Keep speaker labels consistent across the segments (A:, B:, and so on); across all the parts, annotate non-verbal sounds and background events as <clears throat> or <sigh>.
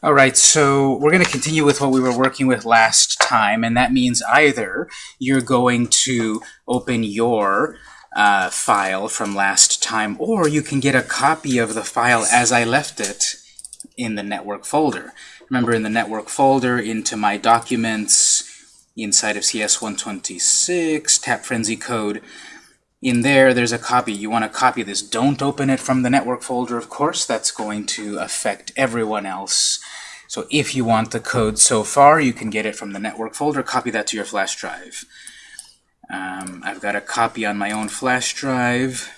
A: All right, so we're going to continue with what we were working with last time, and that means either you're going to open your uh, file from last time, or you can get a copy of the file as I left it in the network folder. Remember, in the network folder, into My Documents, inside of CS126, Tap Frenzy Code, in there, there's a copy. You want to copy this. Don't open it from the network folder, of course. That's going to affect everyone else. So if you want the code so far, you can get it from the network folder. Copy that to your flash drive. Um, I've got a copy on my own flash drive.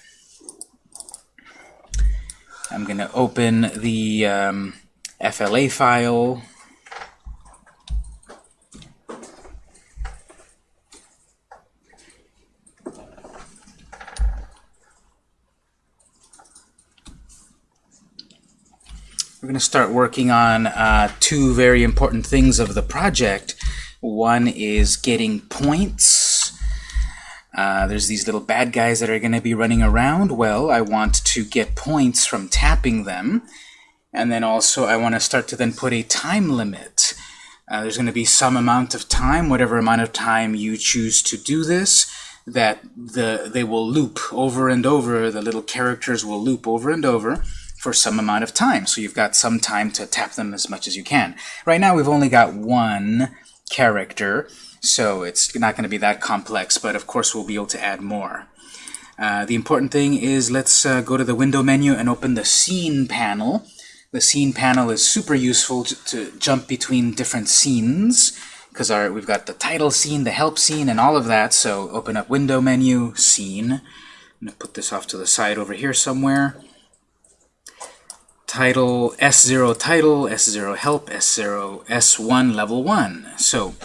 A: I'm going to open the um, FLA file. We're going to start working on uh, two very important things of the project. One is getting points. Uh, there's these little bad guys that are going to be running around. Well, I want to get points from tapping them. And then also I want to start to then put a time limit. Uh, there's going to be some amount of time, whatever amount of time you choose to do this, that the they will loop over and over. The little characters will loop over and over for some amount of time. So you've got some time to tap them as much as you can. Right now we've only got one character, so it's not going to be that complex, but of course we'll be able to add more. Uh, the important thing is let's uh, go to the window menu and open the scene panel. The scene panel is super useful to, jump between different scenes because our we've got the title scene, the help scene, and all of that. So open up window menu, scene. I'm going to put this off to the side over here somewhere title, S0 title, S0 help, S0, S1 level 1. So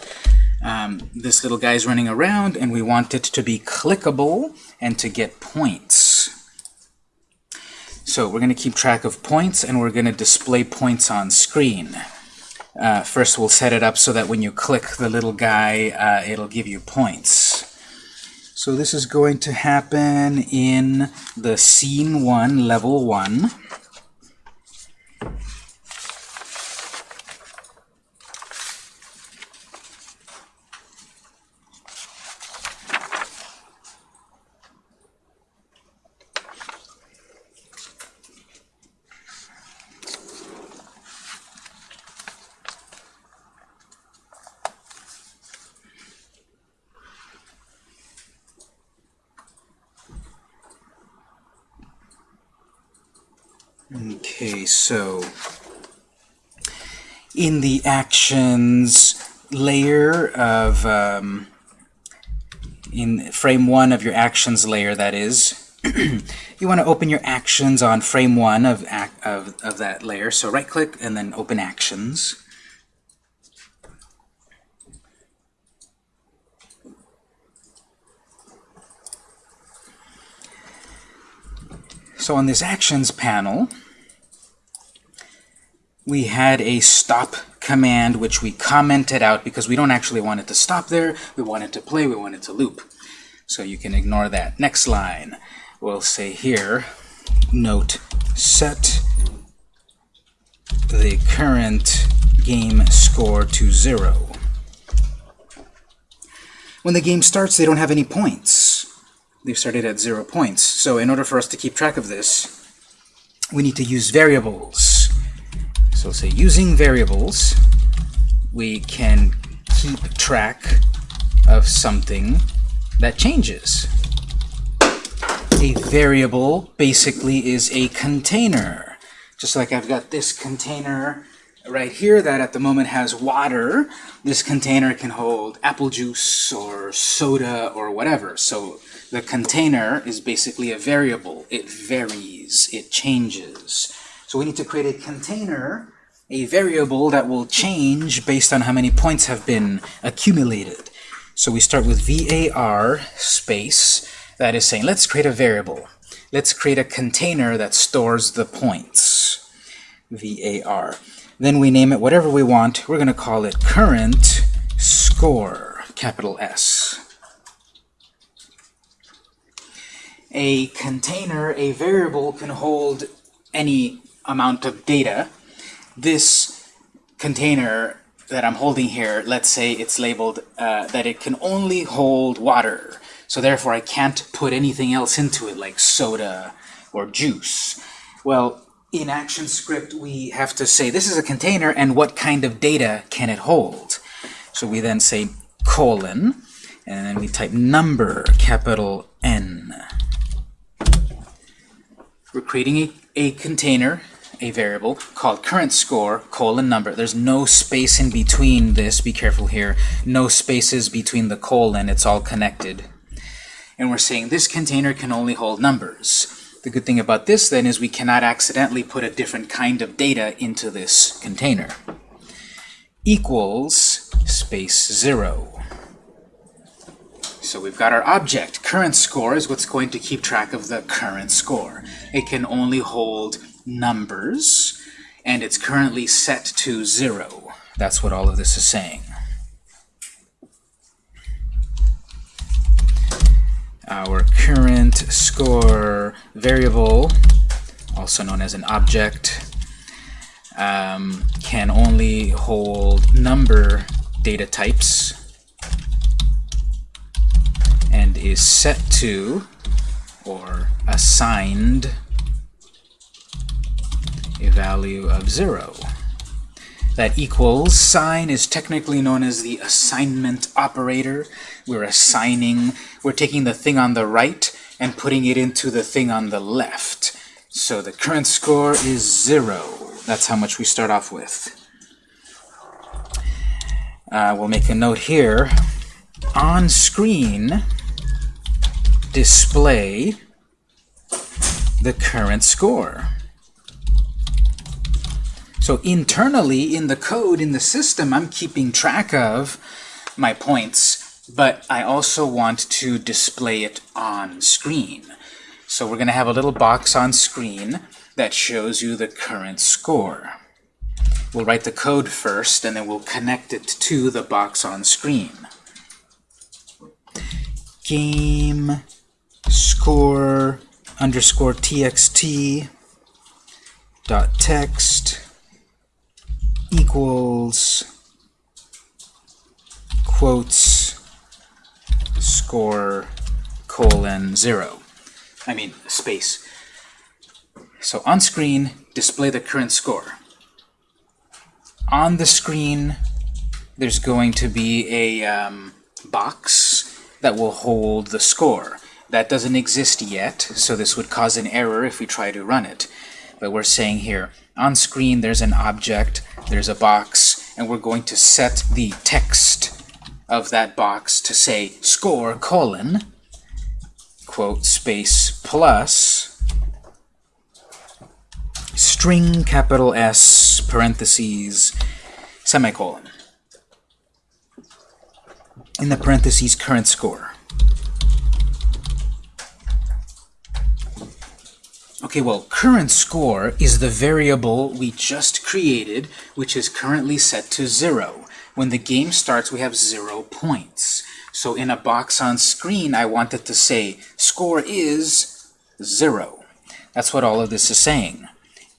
A: um, this little guy's running around, and we want it to be clickable and to get points. So we're going to keep track of points, and we're going to display points on screen. Uh, first, we'll set it up so that when you click the little guy, uh, it'll give you points. So this is going to happen in the Scene 1, Level 1. Okay, so in the actions layer of um, in frame one of your actions layer that is <clears throat> you want to open your actions on frame one of, of, of that layer. So right click and then open actions. So on this Actions panel, we had a stop command which we commented out because we don't actually want it to stop there. We want it to play. We want it to loop. So you can ignore that. Next line, we'll say here, note set the current game score to zero. When the game starts, they don't have any points they've started at zero points. So in order for us to keep track of this, we need to use variables. So say using variables, we can keep track of something that changes. A variable basically is a container. Just like I've got this container right here that at the moment has water, this container can hold apple juice or soda or whatever. So the container is basically a variable. It varies. It changes. So we need to create a container, a variable that will change based on how many points have been accumulated. So we start with var space. That is saying, let's create a variable. Let's create a container that stores the points. var. Then we name it whatever we want. We're going to call it current score, capital S. a container, a variable, can hold any amount of data. This container that I'm holding here, let's say it's labeled uh, that it can only hold water. So therefore I can't put anything else into it like soda or juice. Well, in ActionScript we have to say this is a container and what kind of data can it hold. So we then say colon and then we type number, capital N. We're creating a, a container a variable called current score colon number. There's no space in between this. Be careful here. No spaces between the colon. It's all connected. And we're saying this container can only hold numbers. The good thing about this then is we cannot accidentally put a different kind of data into this container. Equals space 0. So we've got our object. Current score is what's going to keep track of the current score. It can only hold numbers, and it's currently set to 0. That's what all of this is saying. Our current score variable, also known as an object, um, can only hold number data types and is set to or assigned a value of 0. That equals sign is technically known as the assignment operator. We're assigning, we're taking the thing on the right and putting it into the thing on the left. So the current score is 0. That's how much we start off with. Uh, we'll make a note here. On screen, display the current score. So internally in the code, in the system, I'm keeping track of my points, but I also want to display it on screen. So we're going to have a little box on screen that shows you the current score. We'll write the code first, and then we'll connect it to the box on screen. Game score underscore txt dot text equals quotes score colon 0. I mean space. So on screen, display the current score. On the screen, there's going to be a um, box that will hold the score. That doesn't exist yet, so this would cause an error if we try to run it. But we're saying here, on screen there's an object, there's a box, and we're going to set the text of that box to say score colon quote space plus string capital S parentheses semicolon. In the parentheses current score Okay, well, current score is the variable we just created, which is currently set to 0. When the game starts, we have 0 points. So in a box on screen, I want it to say, score is 0. That's what all of this is saying.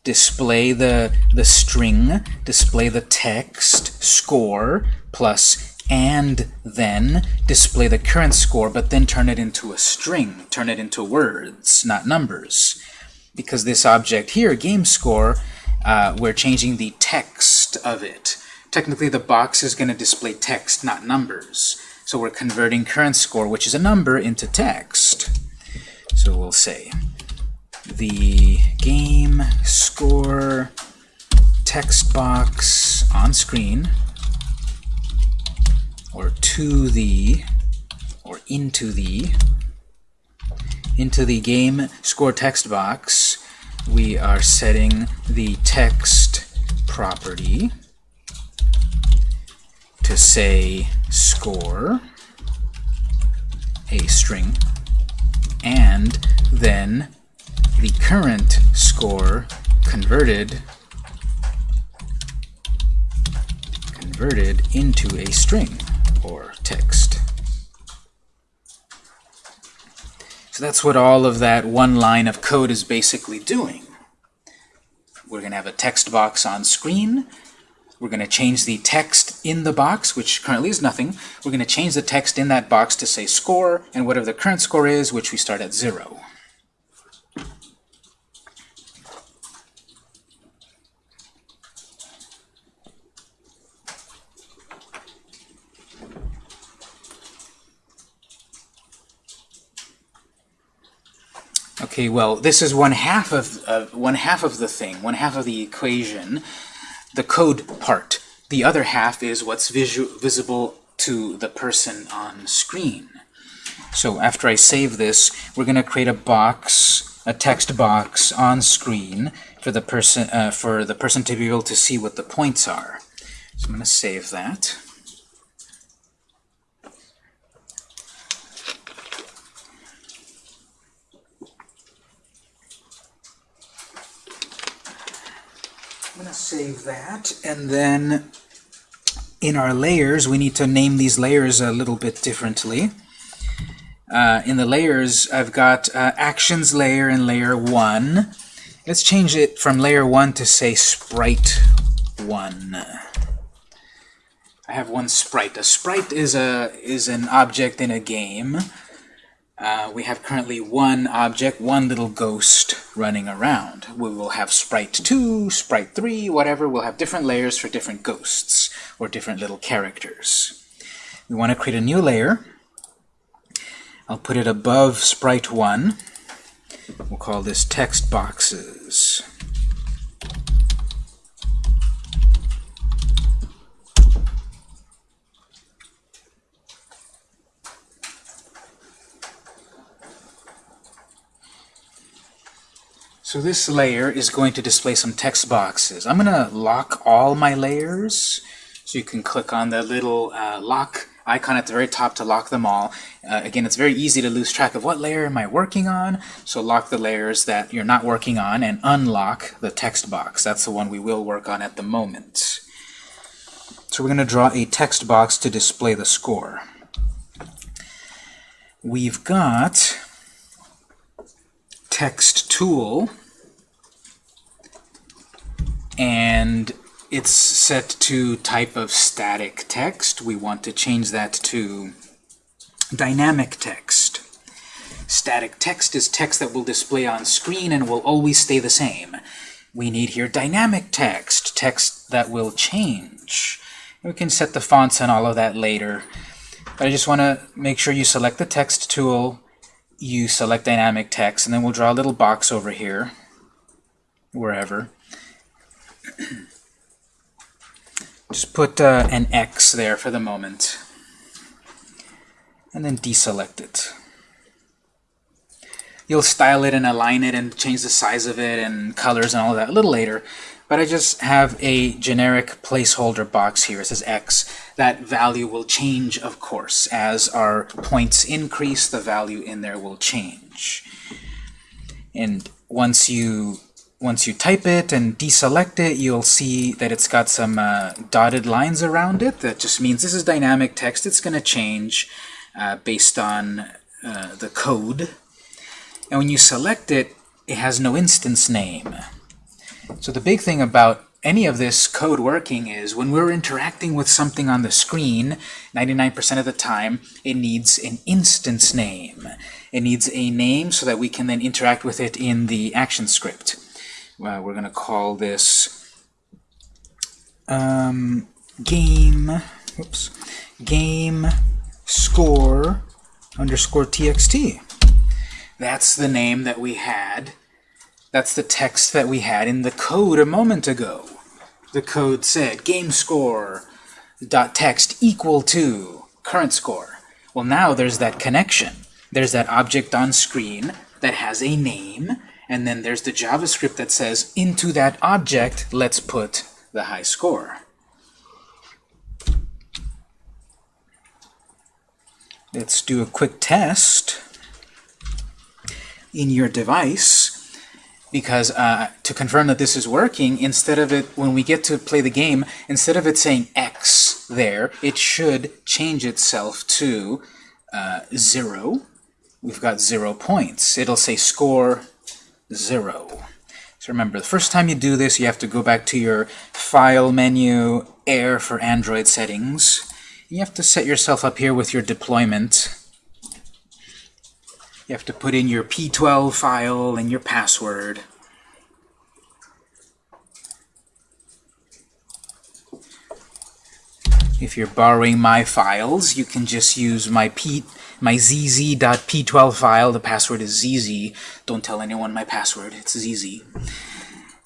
A: Display the, the string, display the text, score, plus and then display the current score, but then turn it into a string, turn it into words, not numbers because this object here, game score, uh, we're changing the text of it. Technically, the box is going to display text, not numbers. So we're converting current score, which is a number, into text. So we'll say the game score text box on screen or to the or into the into the game score text box, we are setting the text property to say score, a string, and then the current score converted converted into a string or text. So that's what all of that one line of code is basically doing. We're going to have a text box on screen. We're going to change the text in the box, which currently is nothing. We're going to change the text in that box to say score, and whatever the current score is, which we start at 0. Okay, well, this is one half of uh, one half of the thing, one half of the equation, the code part. The other half is what's visu visible to the person on screen. So after I save this, we're going to create a box, a text box on screen for the person uh, for the person to be able to see what the points are. So I'm going to save that. I'm going to save that, and then in our layers, we need to name these layers a little bit differently. Uh, in the layers, I've got uh, Actions layer in layer 1. Let's change it from layer 1 to, say, Sprite 1. I have one sprite. A sprite is, a, is an object in a game uh, we have currently one object, one little ghost running around. We will have sprite 2, sprite 3, whatever. We'll have different layers for different ghosts or different little characters. We want to create a new layer. I'll put it above sprite 1. We'll call this text boxes. So this layer is going to display some text boxes. I'm going to lock all my layers. So you can click on the little uh, lock icon at the very top to lock them all. Uh, again, it's very easy to lose track of what layer am I working on, so lock the layers that you're not working on and unlock the text box. That's the one we will work on at the moment. So we're going to draw a text box to display the score. We've got text tool and it's set to type of static text. We want to change that to dynamic text. Static text is text that will display on screen and will always stay the same. We need here dynamic text, text that will change. We can set the fonts and all of that later. But I just want to make sure you select the text tool, you select dynamic text, and then we'll draw a little box over here, wherever. Just put uh, an X there for the moment, and then deselect it. You'll style it and align it and change the size of it and colors and all that a little later, but I just have a generic placeholder box here. It says X. That value will change, of course. As our points increase, the value in there will change. And once you once you type it and deselect it, you'll see that it's got some uh, dotted lines around it. That just means this is dynamic text. It's going to change uh, based on uh, the code. And when you select it, it has no instance name. So the big thing about any of this code working is when we're interacting with something on the screen, 99% of the time, it needs an instance name. It needs a name so that we can then interact with it in the action script. Well, we're going to call this um, game, oops, game score underscore txt. That's the name that we had that's the text that we had in the code a moment ago. The code said game score dot text equal to current score. Well, now there's that connection. There's that object on screen that has a name, and then there's the JavaScript that says into that object, let's put the high score. Let's do a quick test in your device because uh, to confirm that this is working, instead of it, when we get to play the game, instead of it saying X there, it should change itself to uh, 0. We've got 0 points. It'll say score 0. So So remember, the first time you do this, you have to go back to your File menu, Air for Android settings. You have to set yourself up here with your deployment. You have to put in your P12 file and your password. If you're borrowing my files, you can just use my P my zz.p12 file. The password is zz. Don't tell anyone my password. It's zz.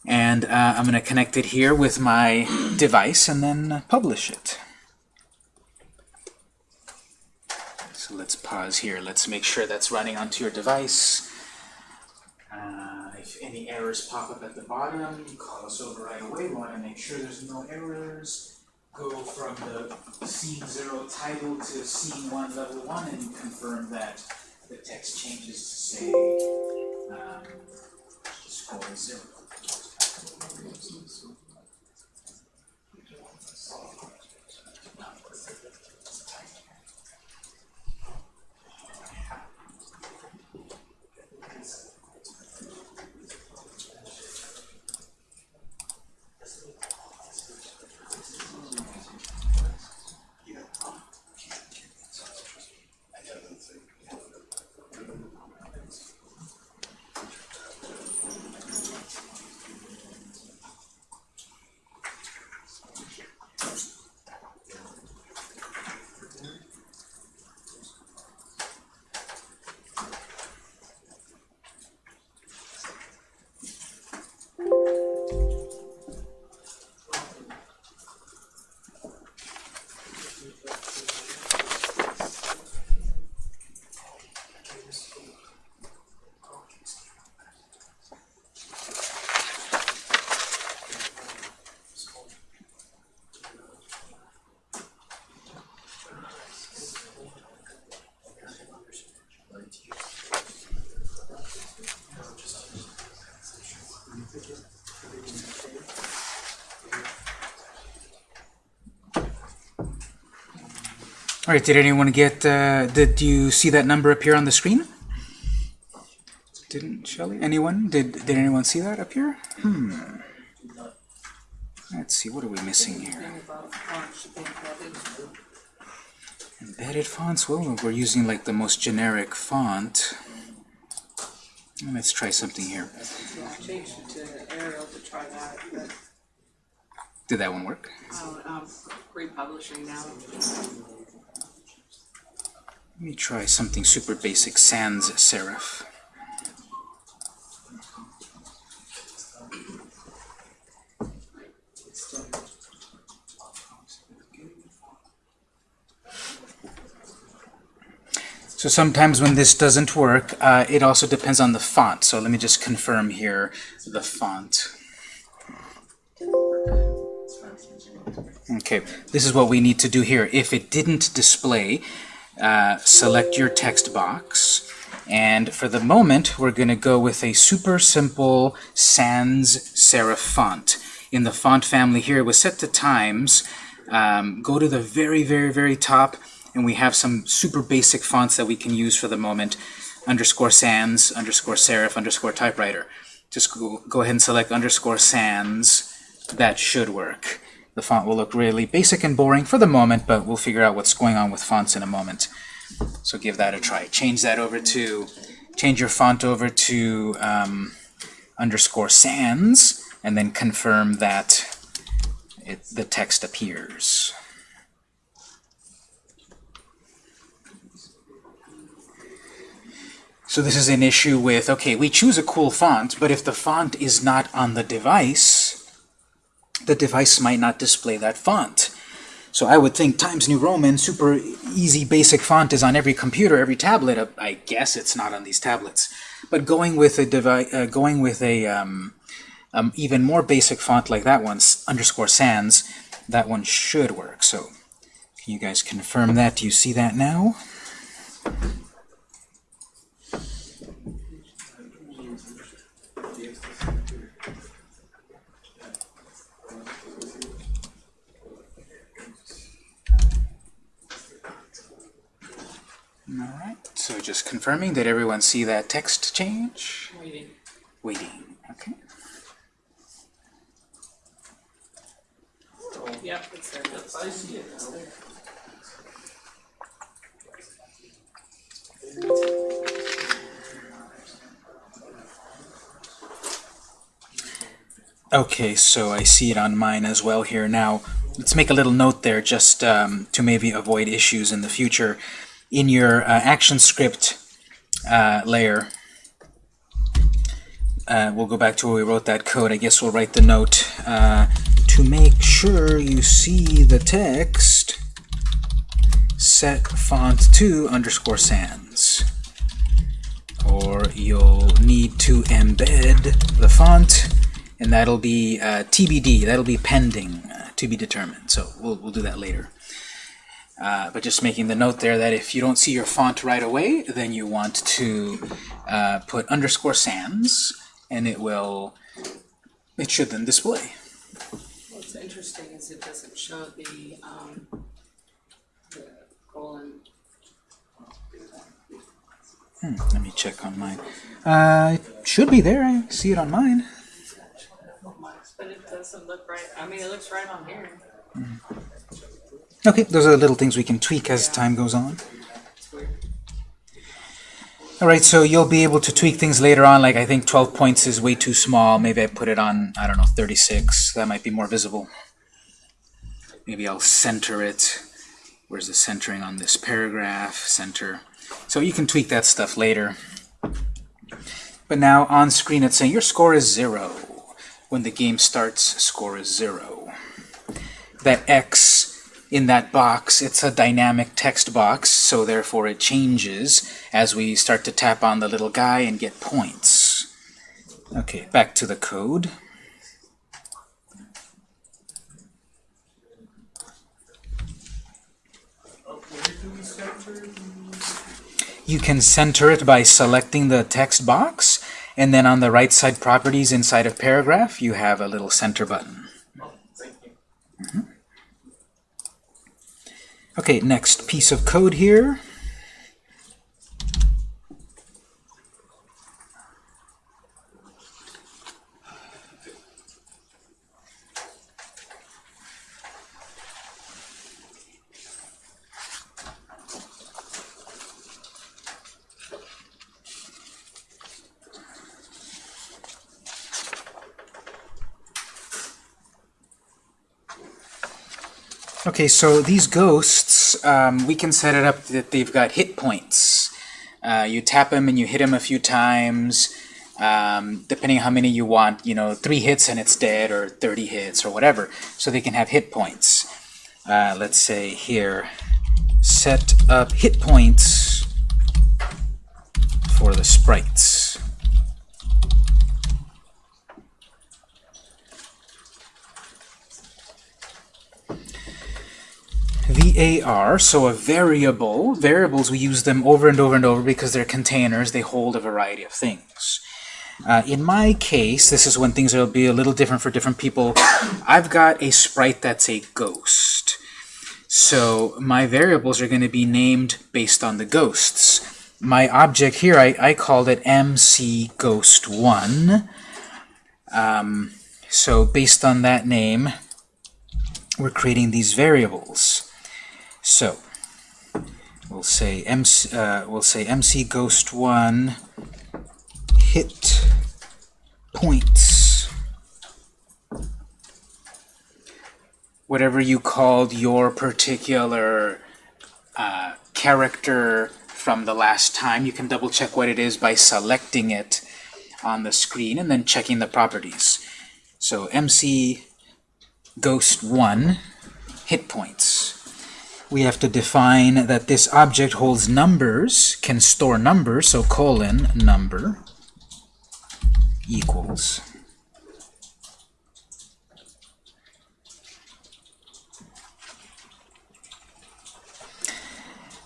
A: And uh, I'm going to connect it here with my device and then uh, publish it. So let's pause here. Let's make sure that's running onto your device. Uh, if any errors pop up at the bottom, call us over right away. We want to make sure there's no errors go from the scene 0 title to scene 1 level 1 and confirm that the text changes to say um, score 0. All right, did anyone get, uh, did you see that number appear on the screen? Didn't Shelly? Anyone? Did, did anyone see that here? Hmm. Let's see, what are we missing here? Embedded fonts? Well, we're using like the most generic font. Let's try something here. Did that one work?
B: Oh, um, republishing now.
A: Let me try something super basic, sans serif. So sometimes when this doesn't work, uh, it also depends on the font. So let me just confirm here the font. Okay, this is what we need to do here. If it didn't display, uh, select your text box. And for the moment, we're going to go with a super simple sans serif font. In the font family here, it was set to times. Um, go to the very, very, very top, and we have some super basic fonts that we can use for the moment. Underscore sans, underscore serif, underscore typewriter. Just go, go ahead and select underscore sans. That should work. The font will look really basic and boring for the moment, but we'll figure out what's going on with fonts in a moment. So give that a try. Change that over to, change your font over to um, underscore sans, and then confirm that it, the text appears. So this is an issue with, okay, we choose a cool font, but if the font is not on the device, the device might not display that font. So I would think Times New Roman, super easy basic font is on every computer, every tablet. Uh, I guess it's not on these tablets. But going with a device, uh, going with a um, um, even more basic font like that one, underscore sans, that one should work. So can you guys confirm that? Do you see that now? All right, so just confirming, did everyone see that text change?
B: Waiting.
A: Waiting, okay.
B: Oh, yep, it's there.
C: I see it.
A: Okay, so I see it on mine as well here now. Let's make a little note there just um, to maybe avoid issues in the future. In your uh, action script uh, layer, uh, we'll go back to where we wrote that code. I guess we'll write the note uh, to make sure you see the text set font to underscore sans. Or you'll need to embed the font and that'll be uh, TBD, that'll be pending, uh, to be determined. So we'll, we'll do that later. Uh, but just making the note there that if you don't see your font right away, then you want to uh, put underscore sans, and it will, it should then display.
B: What's interesting is it doesn't show the, um, the colon.
A: Hmm, let me check on mine. Uh, it should be there, I see it on mine.
B: But it doesn't look right, I mean, it looks right on here.
A: Okay, those are the little things we can tweak as time goes on. Alright, so you'll be able to tweak things later on, like I think 12 points is way too small. Maybe I put it on, I don't know, 36. That might be more visible. Maybe I'll center it. Where's the centering on this paragraph? Center. So you can tweak that stuff later. But now on screen it's saying your score is zero. When the game starts, score is zero. That X in that box, it's a dynamic text box, so therefore it changes as we start to tap on the little guy and get points. Okay, back to the code. You can center it by selecting the text box, and then on the right side properties inside of paragraph, you have a little center button.
C: Oh, thank you.
A: Okay, next piece of code here. Okay, so these ghosts, um, we can set it up that they've got hit points. Uh, you tap them and you hit them a few times, um, depending how many you want, you know, three hits and it's dead, or 30 hits, or whatever. So they can have hit points. Uh, let's say here, set up hit points for the sprites. VAR, so a variable. Variables, we use them over and over and over because they're containers. They hold a variety of things. Uh, in my case, this is when things will be a little different for different people. <coughs> I've got a sprite that's a ghost. So my variables are going to be named based on the ghosts. My object here, I, I called it MC Ghost 1. Um, so based on that name, we're creating these variables. So we'll say MC, uh, we'll say MC Ghost 1 hit points. Whatever you called your particular uh, character from the last time, you can double check what it is by selecting it on the screen and then checking the properties. So MC Ghost 1 hit points we have to define that this object holds numbers, can store numbers, so colon number equals.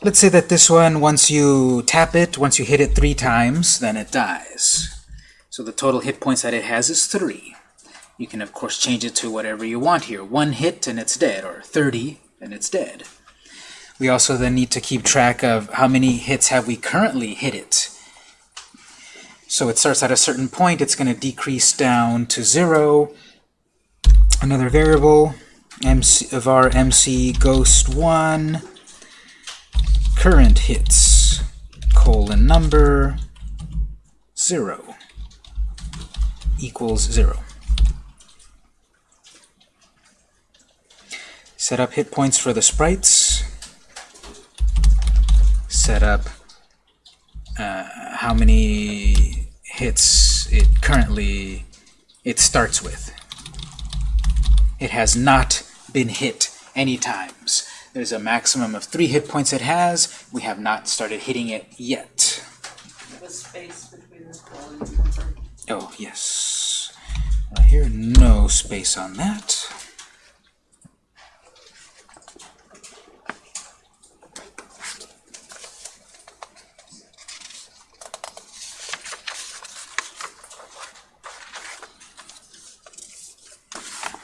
A: Let's say that this one, once you tap it, once you hit it three times, then it dies. So the total hit points that it has is three. You can, of course, change it to whatever you want here. One hit and it's dead, or 30 and it's dead. We also then need to keep track of how many hits have we currently hit it. So it starts at a certain point, it's going to decrease down to zero. Another variable, MC of our MC ghost one current hits colon number zero equals zero. Set up hit points for the sprites. Set up uh, how many hits it currently it starts with. It has not been hit any times. There's a maximum of three hit points it has. We have not started hitting it yet.
B: The space between the.
A: Oh, yes. Uh, here, no space on that.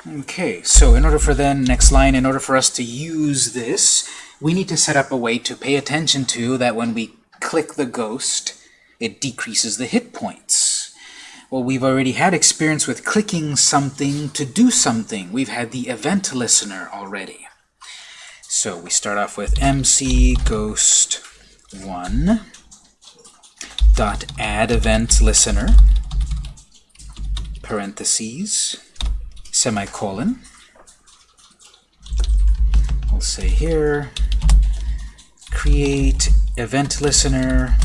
A: Okay, so in order for then, next line, in order for us to use this, we need to set up a way to pay attention to that when we click the ghost, it decreases the hit points. Well, we've already had experience with clicking something to do something. We've had the event listener already. So we start off with mc ghost 1 dot add event listener parentheses semicolon. We'll say here create event listener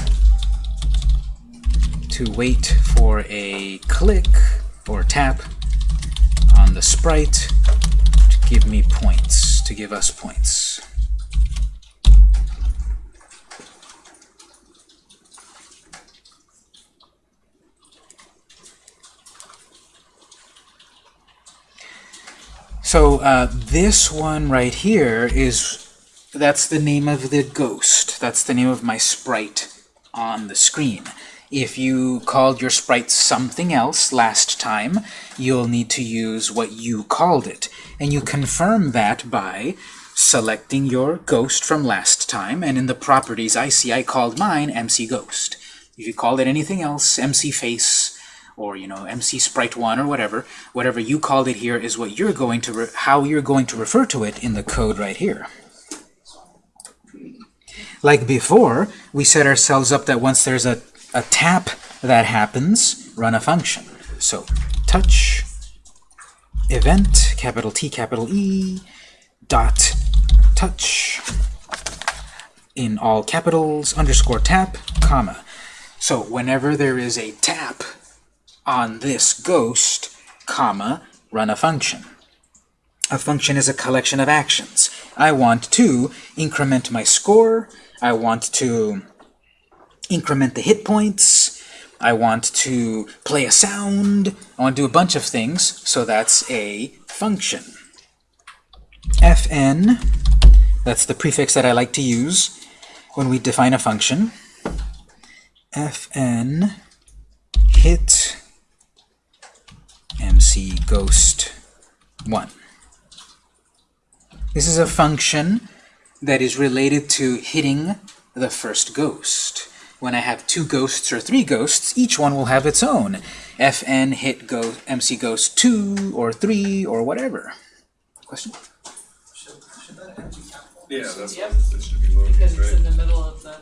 A: to wait for a click or tap on the sprite to give me points, to give us points. So uh, this one right here is, that's the name of the ghost. That's the name of my sprite on the screen. If you called your sprite something else last time, you'll need to use what you called it. And you confirm that by selecting your ghost from last time, and in the properties I see I called mine MC Ghost. If you called it anything else, MC Face, or you know, MC Sprite 1 or whatever, whatever you called it here is what you're going to, how you're going to refer to it in the code right here. Like before, we set ourselves up that once there's a, a tap that happens, run a function. So touch event, capital T, capital E, dot touch in all capitals, underscore tap, comma. So whenever there is a tap on this ghost, comma, run a function. A function is a collection of actions. I want to increment my score. I want to increment the hit points. I want to play a sound. I want to do a bunch of things. So that's a function. fn, that's the prefix that I like to use when we define a function. fn hit mc ghost 1. This is a function that is related to hitting the first ghost. When I have two ghosts or three ghosts, each one will have its own. fn hit go mc ghost 2 or 3 or whatever. Question?
C: Should, should that have be capital?
D: Yeah, that's
B: Yep.
D: what it should be lowercase,
B: Because it's
D: right?
B: in the middle of the,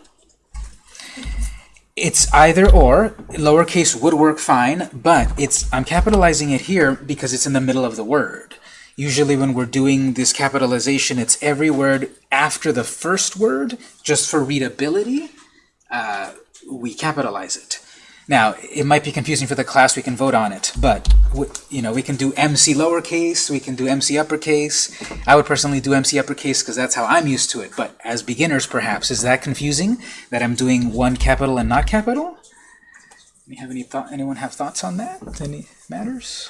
A: It's either or. Lowercase would work fine, but it's I'm capitalizing it here because it's in the middle of the word. Usually when we're doing this capitalization, it's every word after the first word, just for readability, uh, we capitalize it. Now, it might be confusing for the class, we can vote on it, but you know, we can do MC lowercase, we can do MC uppercase. I would personally do MC uppercase because that's how I'm used to it, but as beginners perhaps, is that confusing that I'm doing one capital and not capital? Any have any thought? Anyone have thoughts on that? Any matters?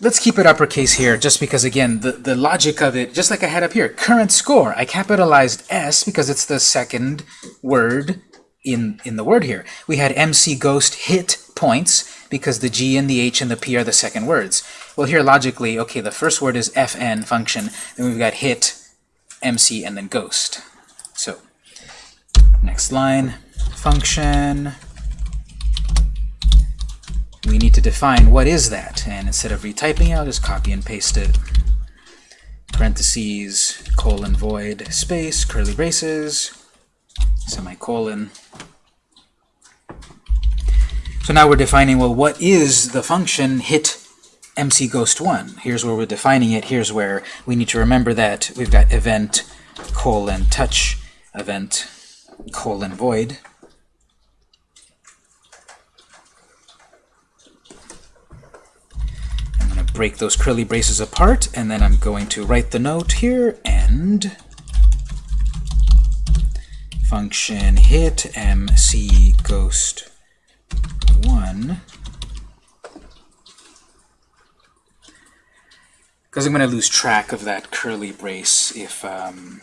A: Let's keep it uppercase here, just because again, the, the logic of it, just like I had up here, current score. I capitalized S because it's the second word in, in the word here. We had MC Ghost hit points because the G and the H and the P are the second words. Well, here logically, okay, the first word is FN function, then we've got hit, MC, and then ghost. So, next line, function. We need to define what is that, and instead of retyping it, I'll just copy and paste it parentheses, colon, void, space, curly braces, semicolon. So now we're defining, well, what is the function hit MC Ghost 1? Here's where we're defining it. Here's where we need to remember that we've got event colon touch event colon void. I'm going to break those curly braces apart, and then I'm going to write the note here, and function hit MC Ghost 1 because I'm going to lose track of that curly brace if um,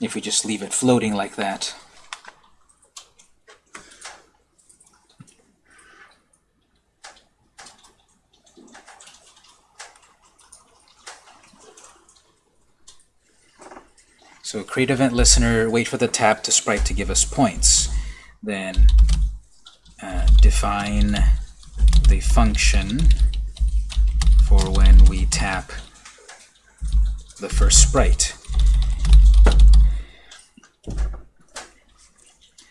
A: if we just leave it floating like that. So create event listener, wait for the tap to sprite to give us points. Then uh, define the function for when we tap the first sprite.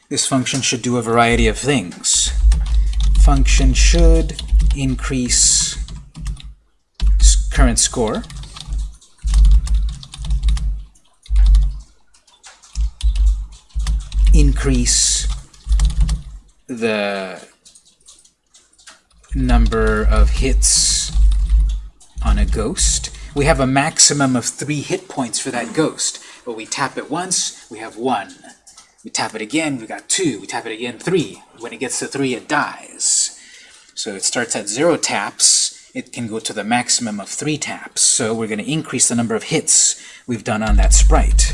A: This function should do a variety of things. Function should increase current score. Increase the number of hits on a ghost. We have a maximum of three hit points for that ghost. But we tap it once, we have one. We tap it again, we got two. We tap it again, three. When it gets to three, it dies. So it starts at zero taps. It can go to the maximum of three taps. So we're going to increase the number of hits we've done on that sprite.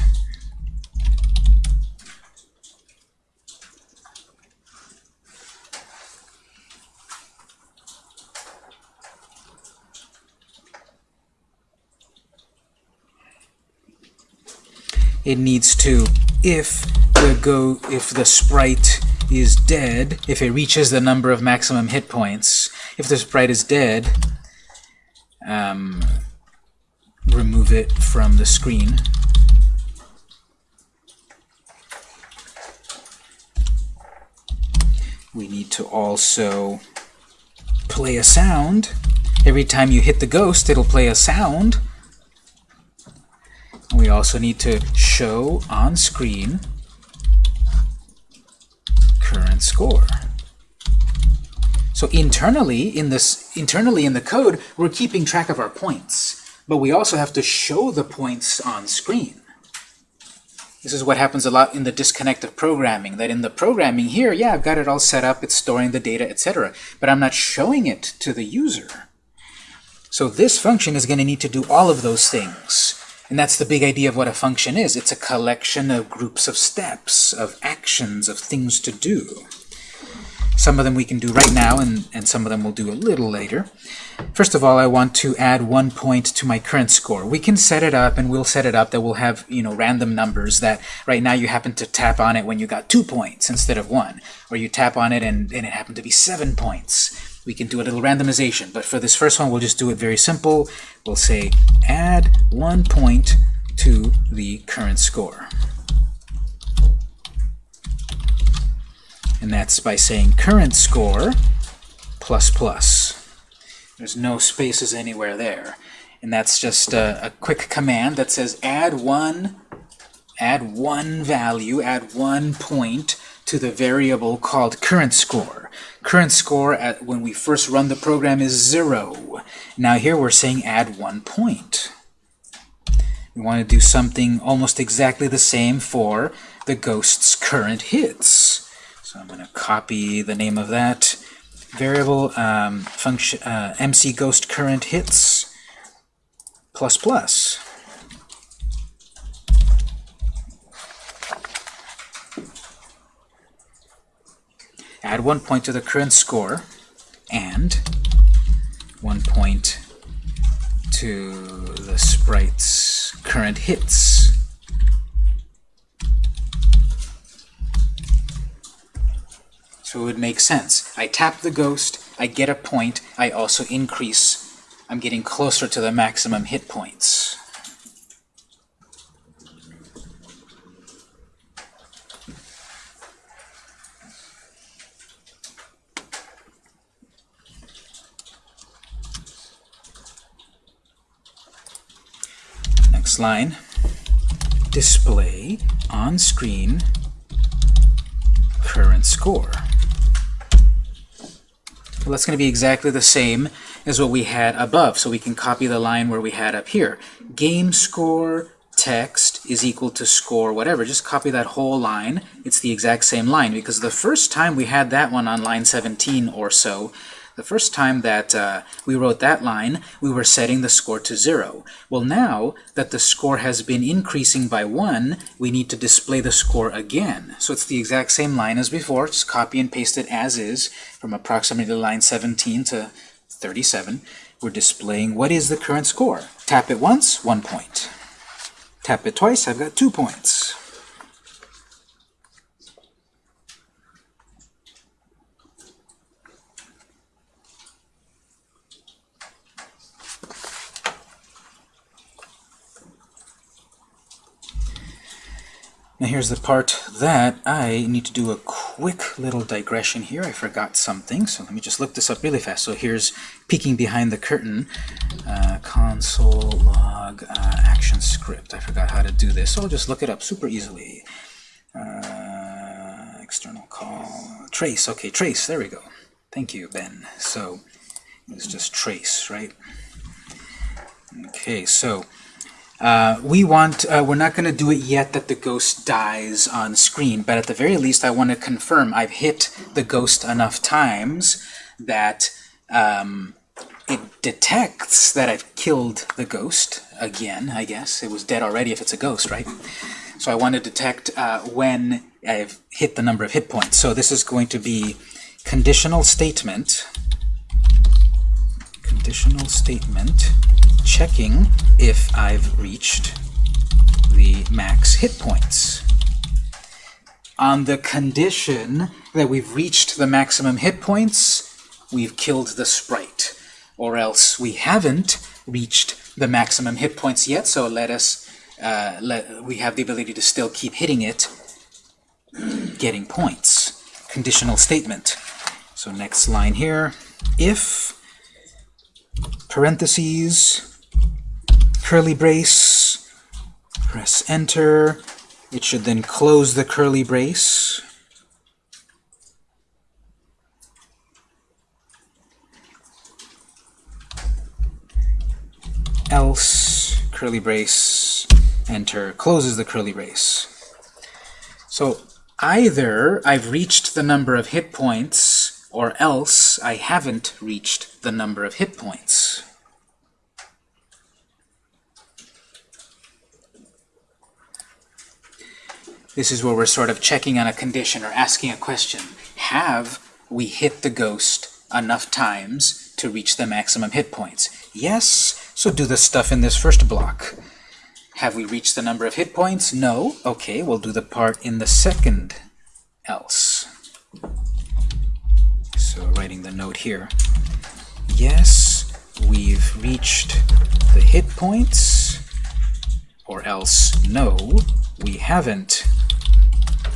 A: It needs to if the go if the sprite is dead if it reaches the number of maximum hit points if the sprite is dead um, remove it from the screen. We need to also play a sound. Every time you hit the ghost it'll play a sound we also need to show on screen current score. So internally in this internally in the code, we're keeping track of our points, but we also have to show the points on screen. This is what happens a lot in the disconnect of programming, that in the programming here, yeah, I've got it all set up, it's storing the data, etc., but I'm not showing it to the user. So this function is going to need to do all of those things. And that's the big idea of what a function is. It's a collection of groups of steps, of actions, of things to do. Some of them we can do right now, and, and some of them we'll do a little later. First of all, I want to add one point to my current score. We can set it up, and we'll set it up that we'll have you know random numbers that right now you happen to tap on it when you got two points instead of one. Or you tap on it and, and it happened to be seven points we can do a little randomization. But for this first one, we'll just do it very simple. We'll say add one point to the current score. And that's by saying current score plus plus. There's no spaces anywhere there. And that's just a, a quick command that says add one, add one value, add one point to the variable called current score. Current score at when we first run the program is 0. Now here we're saying add one point. We want to do something almost exactly the same for the ghost's current hits. So I'm going to copy the name of that variable um, function uh, MC ghost current hits plus plus. Add one point to the current score and one point to the sprite's current hits. So it would make sense. I tap the ghost, I get a point, I also increase, I'm getting closer to the maximum hit points. Next line, display on screen current score. Well, that's going to be exactly the same as what we had above, so we can copy the line where we had up here. Game score text is equal to score whatever. Just copy that whole line. It's the exact same line, because the first time we had that one on line 17 or so, the first time that uh, we wrote that line, we were setting the score to 0. Well, now that the score has been increasing by 1, we need to display the score again. So it's the exact same line as before. Just copy and paste it as is from approximately line 17 to 37. We're displaying what is the current score. Tap it once, 1 point. Tap it twice, I've got 2 points. Now here's the part that I need to do a quick little digression here. I forgot something, so let me just look this up really fast. So here's peeking behind the curtain, uh, console log uh, action script. I forgot how to do this, so I'll just look it up super easily. Uh, external call, trace, okay, trace, there we go. Thank you, Ben. So it's just trace, right? Okay, so uh, we want, uh, we're not going to do it yet that the ghost dies on screen, but at the very least I want to confirm I've hit the ghost enough times that um, it detects that I've killed the ghost again, I guess. It was dead already if it's a ghost, right? So I want to detect uh, when I've hit the number of hit points. So this is going to be conditional statement, conditional statement, checking if I've reached the max hit points. On the condition that we've reached the maximum hit points, we've killed the sprite. Or else we haven't reached the maximum hit points yet, so let us uh, let, we have the ability to still keep hitting it, <clears throat> getting points. Conditional statement. So next line here, if parentheses curly brace, press enter. It should then close the curly brace. Else, curly brace, enter, closes the curly brace. So either I've reached the number of hit points, or else I haven't reached the number of hit points. This is where we're sort of checking on a condition or asking a question. Have we hit the ghost enough times to reach the maximum hit points? Yes, so do the stuff in this first block. Have we reached the number of hit points? No. Okay, we'll do the part in the second else. So writing the note here. Yes, we've reached the hit points, or else no, we haven't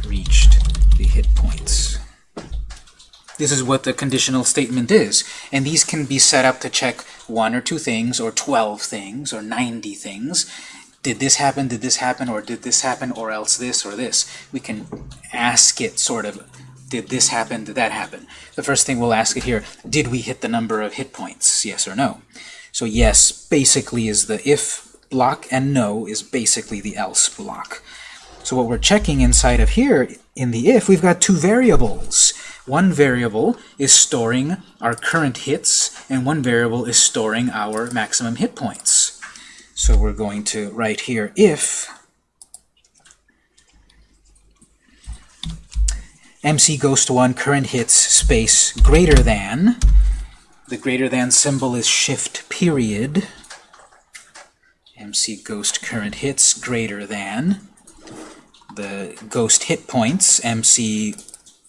A: reached the hit points. This is what the conditional statement is. And these can be set up to check one or two things, or 12 things, or 90 things. Did this happen, did this happen, or did this happen, or else this, or this. We can ask it sort of, did this happen, did that happen? The first thing we'll ask it here, did we hit the number of hit points, yes or no? So yes, basically is the if block, and no is basically the else block. So what we're checking inside of here, in the if, we've got two variables. One variable is storing our current hits, and one variable is storing our maximum hit points. So we're going to write here if MC Ghost 1 current hits space greater than, the greater than symbol is shift period, MC Ghost current hits greater than, the ghost hit points, MC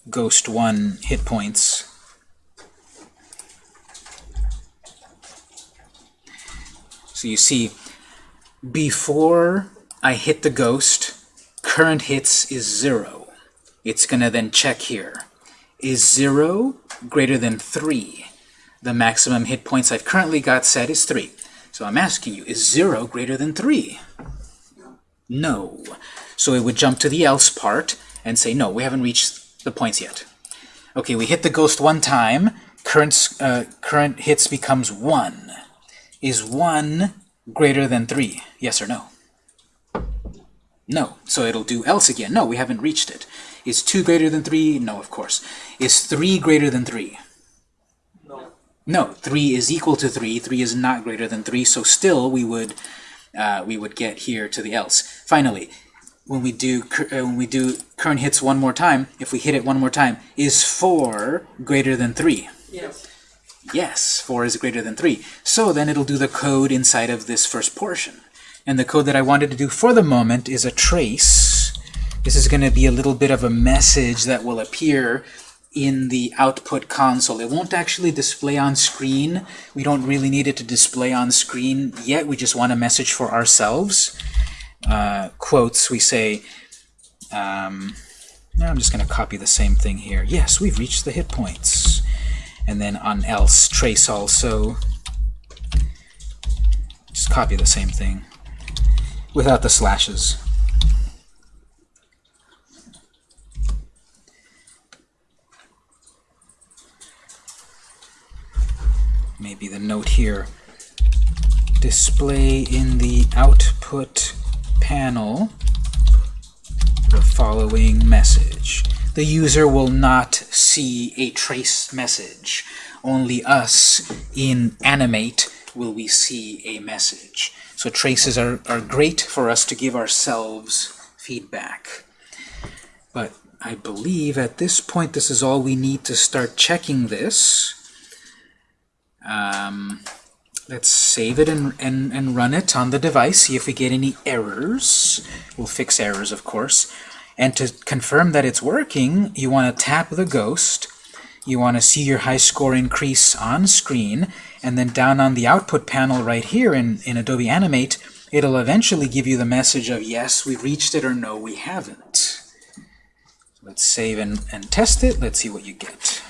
A: ghost 1 hit points. So you see, before I hit the ghost, current hits is 0. It's going to then check here. Is 0 greater than 3? The maximum hit points I've currently got set is 3. So I'm asking you, is 0 greater than 3? No. So it would jump to the else part and say, no, we haven't reached the points yet. Okay, we hit the ghost one time, current, uh, current hits becomes 1. Is 1 greater than 3? Yes or no? No. So it'll do else again. No, we haven't reached it. Is 2 greater than 3? No, of course. Is 3 greater than 3?
C: No.
A: No, 3 is equal to 3. 3 is not greater than 3, so still we would uh, we would get here to the else. Finally, when we do uh, when we do current hits one more time, if we hit it one more time, is 4 greater than 3?
B: Yes.
A: Yes, 4 is greater than 3. So then it'll do the code inside of this first portion. And the code that I wanted to do for the moment is a trace. This is going to be a little bit of a message that will appear in the output console. It won't actually display on screen. We don't really need it to display on screen yet. We just want a message for ourselves. Uh, quotes, we say, um, now I'm just going to copy the same thing here. Yes, we've reached the hit points. And then on else, trace also. Just copy the same thing without the slashes. maybe the note here, display in the output panel the following message. The user will not see a trace message. Only us in Animate will we see a message. So traces are, are great for us to give ourselves feedback. But I believe at this point this is all we need to start checking this. Um, let's save it and, and, and run it on the device, see if we get any errors. We'll fix errors, of course. And to confirm that it's working, you want to tap the ghost. You want to see your high score increase on screen. And then down on the output panel right here in, in Adobe Animate, it'll eventually give you the message of yes, we reached it, or no, we haven't. Let's save and, and test it. Let's see what you get.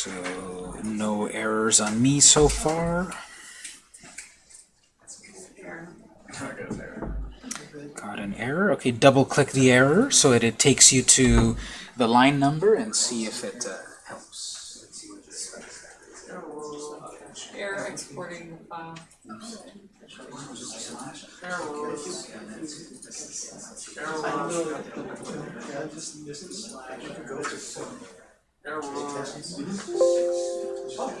A: So, no errors on me so far. Got an error. Okay, double click the error so that it takes you to the line number and see if it uh, helps. Error. Oh.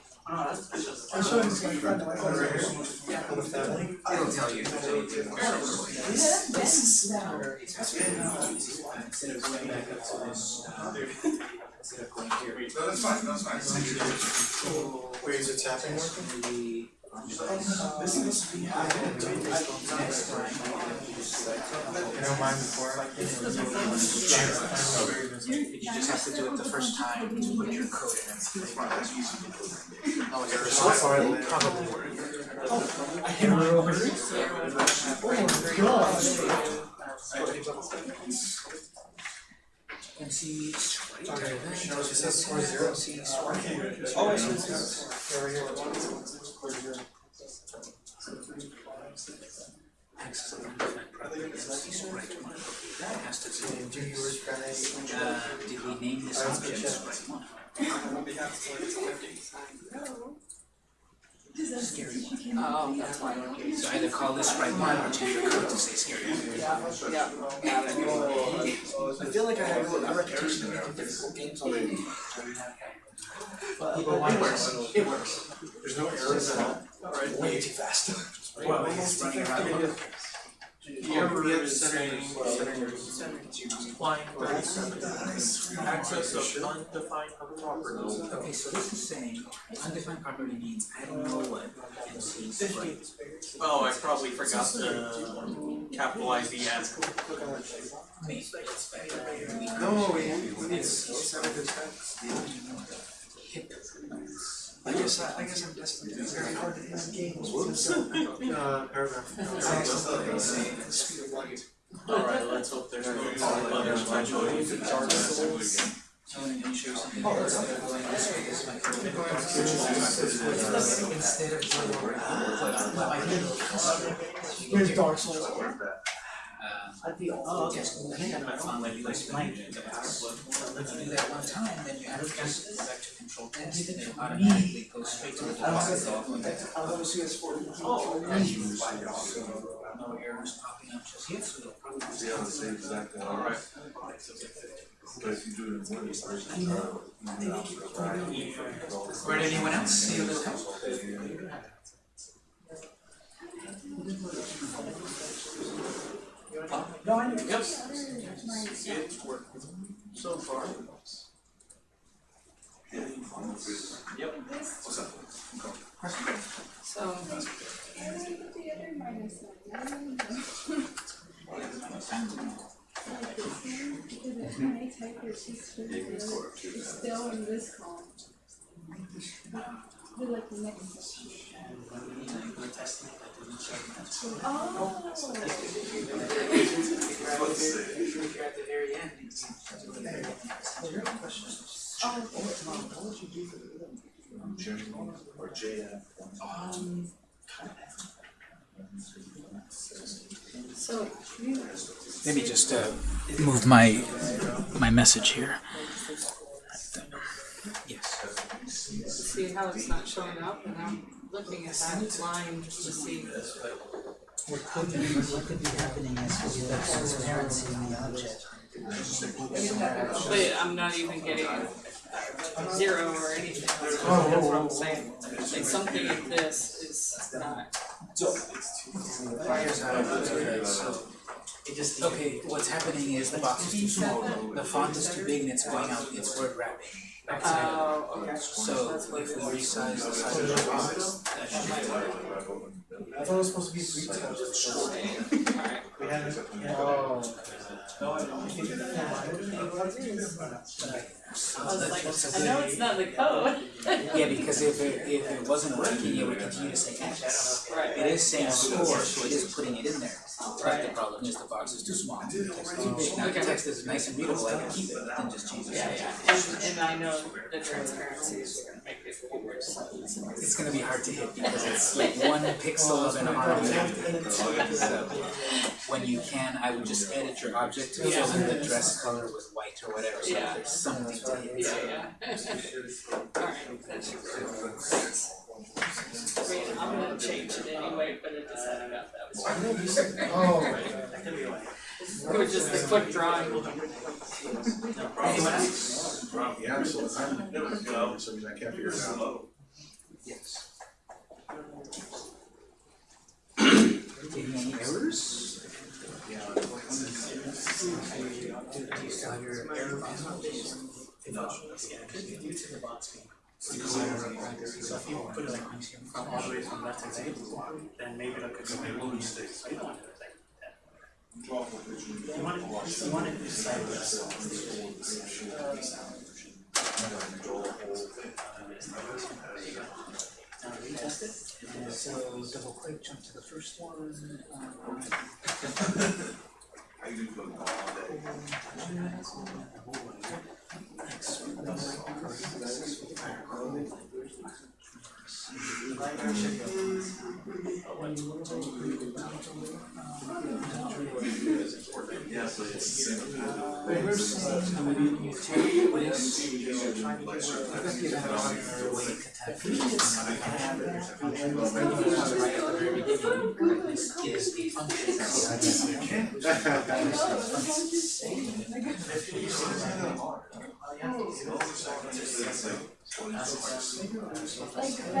A: Let's see what this
B: Error exporting the file. Error rules. Error rules. Error rules.
C: No, that's fine, that's fine. Wait, is it tapping working? You don't mind before?
A: You just have to do it the first time to put your code in. Oh, errors
C: So far, it probably work.
A: And see,
C: Okay, shows it says score zero. Oh, I see, over here.
A: That has to do uh, did we name this object sprite one? Scary one.
B: Oh, that's why.
A: So either call this sprite one or change your code to say scary one.
C: I feel like I have a of difficult games already. But it works, it works. There's no errors at all? Way too fast. <laughs>
A: Well, it's running around.
C: The error is saying line thirty-seven, access of undefined properties.
A: Okay, so this is saying undefined property means I don't know what MC is right.
C: Oh, I probably forgot to capitalize the N.
A: Me, it's better.
D: No, we, we need to set up his
A: hip.
D: I guess, I, I guess I'm desperate, it's very hard to end games with this, <laughs> uh, paragraph. <laughs> I accidentally the speed of light.
C: Alright, let's hope there's no other typo.
A: So when you show something else, they're going this way, this might go. Instead of zero, well, I did.
D: Here's Dark Souls.
A: Um, oh, okay, so hang on, I found like you explained it, but if you do that one time, then you have to just go back to control test, and it automatically goes straight to the deposit off.
D: I want to see us for.
A: Oh, No errors popping up just yet, so it'll probably. be-
E: Yeah, the same exact one.
C: Alright.
E: But if you do it in one, it's first, you know,
A: Right, anyone else see this come?
D: No, I know.
C: Yep. It's working so far. Yep.
B: What's
F: up? other minus nine, like the same, because when I type it, she's it's still in this column. Do like the next Oh.
A: Do the very end.
F: Oh,
A: Let me just uh, move my my message here. Yes.
B: see how it's not showing up, I'm looking at that line just to see.
A: What could be, what could be happening is the transparency in the object.
B: But I'm not even getting zero or anything, that's that's what I'm saying. Like something in this is not,
A: It just, okay, what's happening is the box is too small, the font is too big and it's going out, it's word wrapping. Outside of
B: oh, okay.
A: it. So if we resize the size of the box, that should be better.
D: I thought it was supposed to be three times.
B: Alright,
D: We had it, oh.
B: I was like, I know it's not the code.
A: Yeah, because if it, if it wasn't working, it would continue to say X.
B: Right.
A: It is saying score, so it is putting it in there. But the problem is the box is too small, the text is too big. Now, the text is nice and readable, I can keep it, but then just change the
B: Yeah, yeah, and, and I know the transparency is gonna make it worse.
A: It's gonna be hard to hit because it's like one pixel of an arm. <laughs> So when you can, I would just edit your object to fill in the dress color with white or whatever, so that there's something to hit.
B: Yeah, yeah. Alright, that should work. I mean, I'm gonna change it anyway, but it just hadn't got that far.
D: Oh. <laughs>
B: It was just a quick drawing.
A: Anyone else?
E: Yeah, so I'm, for some reason I can't figure it out.
A: Yes. Any errors? Do you still have your error message?
G: So if you put it like from all the way from left to right, then maybe one mistake. So you don't want to do it like that. You want it, you want it Now retest it, and
A: So double click, jump to the first one. um,
E: I do feel all day. Yeah, so
F: like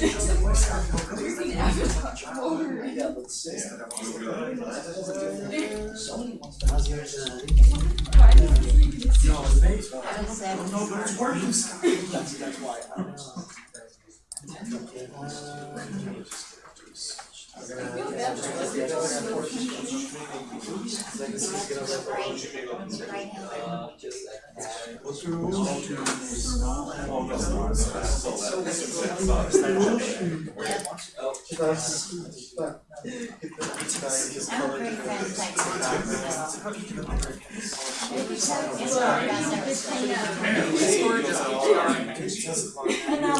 E: you
F: just
D: have voice acting.
F: Using Avatar controller. Why does it even exist?
D: No, but it's working.
F: That's why I for like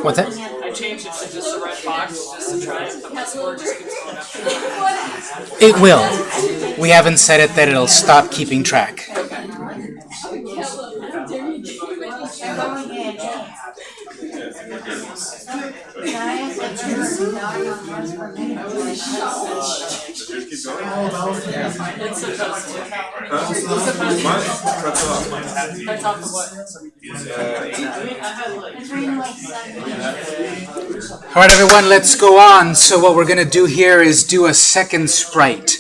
A: What's that?
B: I changed it to just a red box just to try it, just keeps?
A: It will. We haven't said it that it'll stop keeping track.
F: How dare you keep it?
E: Just keep going.
B: It's supposed to.
E: Huh? Mine cuts off.
B: Of what?
A: Alright everyone, let's go on. So what we're gonna do here is do a second sprite.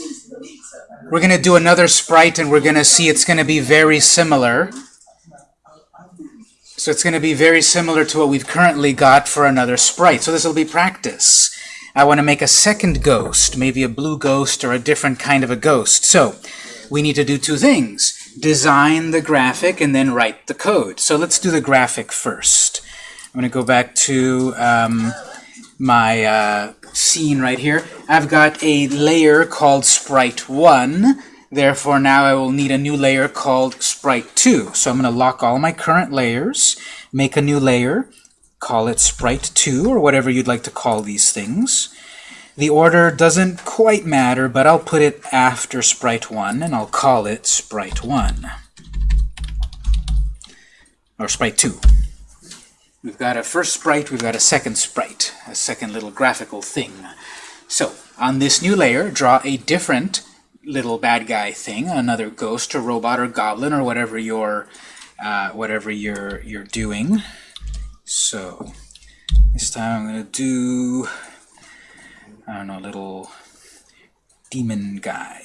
A: We're gonna do another sprite and we're gonna see it's gonna be very similar. So it's gonna be very similar to what we've currently got for another sprite. So this will be practice. I want to make a second ghost, maybe a blue ghost or a different kind of a ghost. So we need to do two things. Design the graphic and then write the code. So let's do the graphic first. I'm going to go back to um, my uh, scene right here. I've got a layer called Sprite 1. Therefore, now I will need a new layer called Sprite 2. So I'm going to lock all my current layers, make a new layer, call it Sprite 2, or whatever you'd like to call these things. The order doesn't quite matter, but I'll put it after Sprite 1, and I'll call it Sprite 1. Or Sprite 2. We've got a first sprite, we've got a second sprite, a second little graphical thing. So, on this new layer, draw a different little bad guy thing, another ghost or robot or goblin or whatever you're, uh, whatever you're, you're doing. So, this time I'm going to do, I don't know, a little demon guy.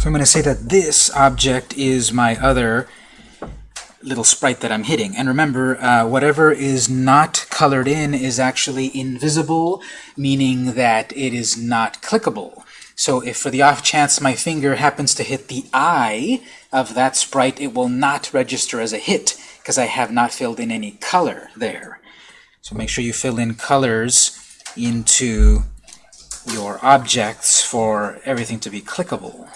A: So I'm going to say that this object is my other little sprite that I'm hitting. And remember, uh, whatever is not colored in is actually invisible, meaning that it is not clickable. So if for the off chance my finger happens to hit the eye of that sprite, it will not register as a hit because I have not filled in any color there. So make sure you fill in colors into your objects for everything to be clickable.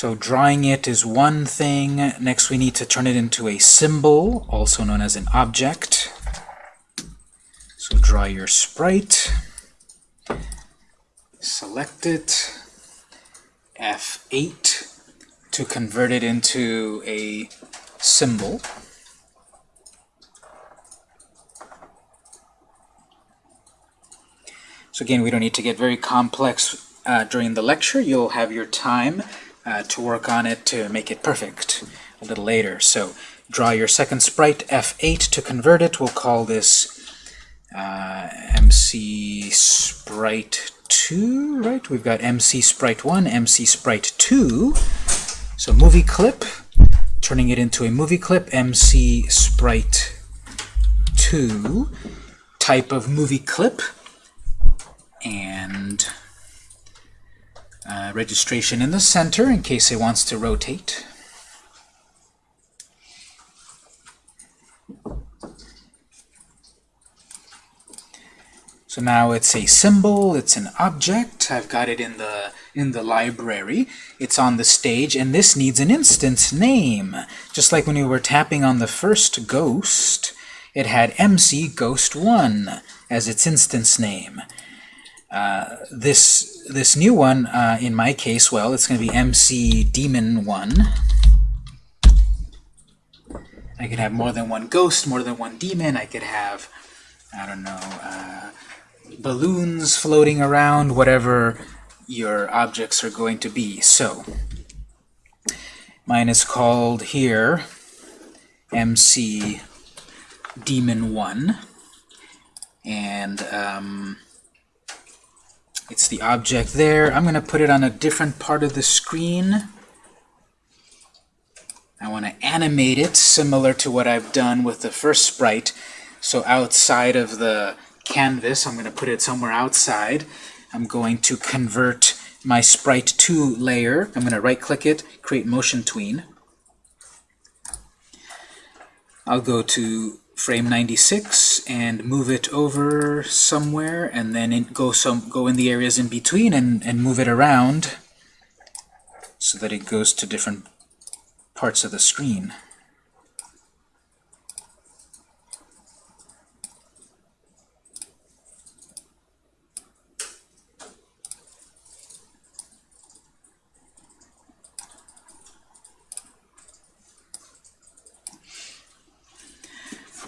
A: So drawing it is one thing. Next we need to turn it into a symbol, also known as an object. So draw your sprite. Select it. F8 to convert it into a symbol. So again, we don't need to get very complex uh, during the lecture. You'll have your time uh, to work on it to make it perfect a little later. So draw your second sprite, F8 to convert it. We'll call this uh, MC Sprite 2, right? We've got MC Sprite 1, MC Sprite 2. So movie clip, turning it into a movie clip, MC Sprite 2 type of movie clip and uh, registration in the center in case it wants to rotate. So now it's a symbol, it's an object. I've got it in the in the library. It's on the stage, and this needs an instance name. Just like when we were tapping on the first ghost, it had MC Ghost 1 as its instance name. Uh, this this new one, uh, in my case, well, it's going to be MC Demon 1. I could have more than one ghost, more than one demon. I could have, I don't know, uh, balloons floating around, whatever your objects are going to be. So, mine is called here MC Demon 1. And um, it's the object there. I'm going to put it on a different part of the screen. I want to animate it similar to what I've done with the first sprite. So outside of the canvas, I'm going to put it somewhere outside. I'm going to convert my sprite to layer. I'm going to right click it, create motion tween. I'll go to frame 96 and move it over somewhere and then in, go some go in the areas in between and, and move it around so that it goes to different parts of the screen.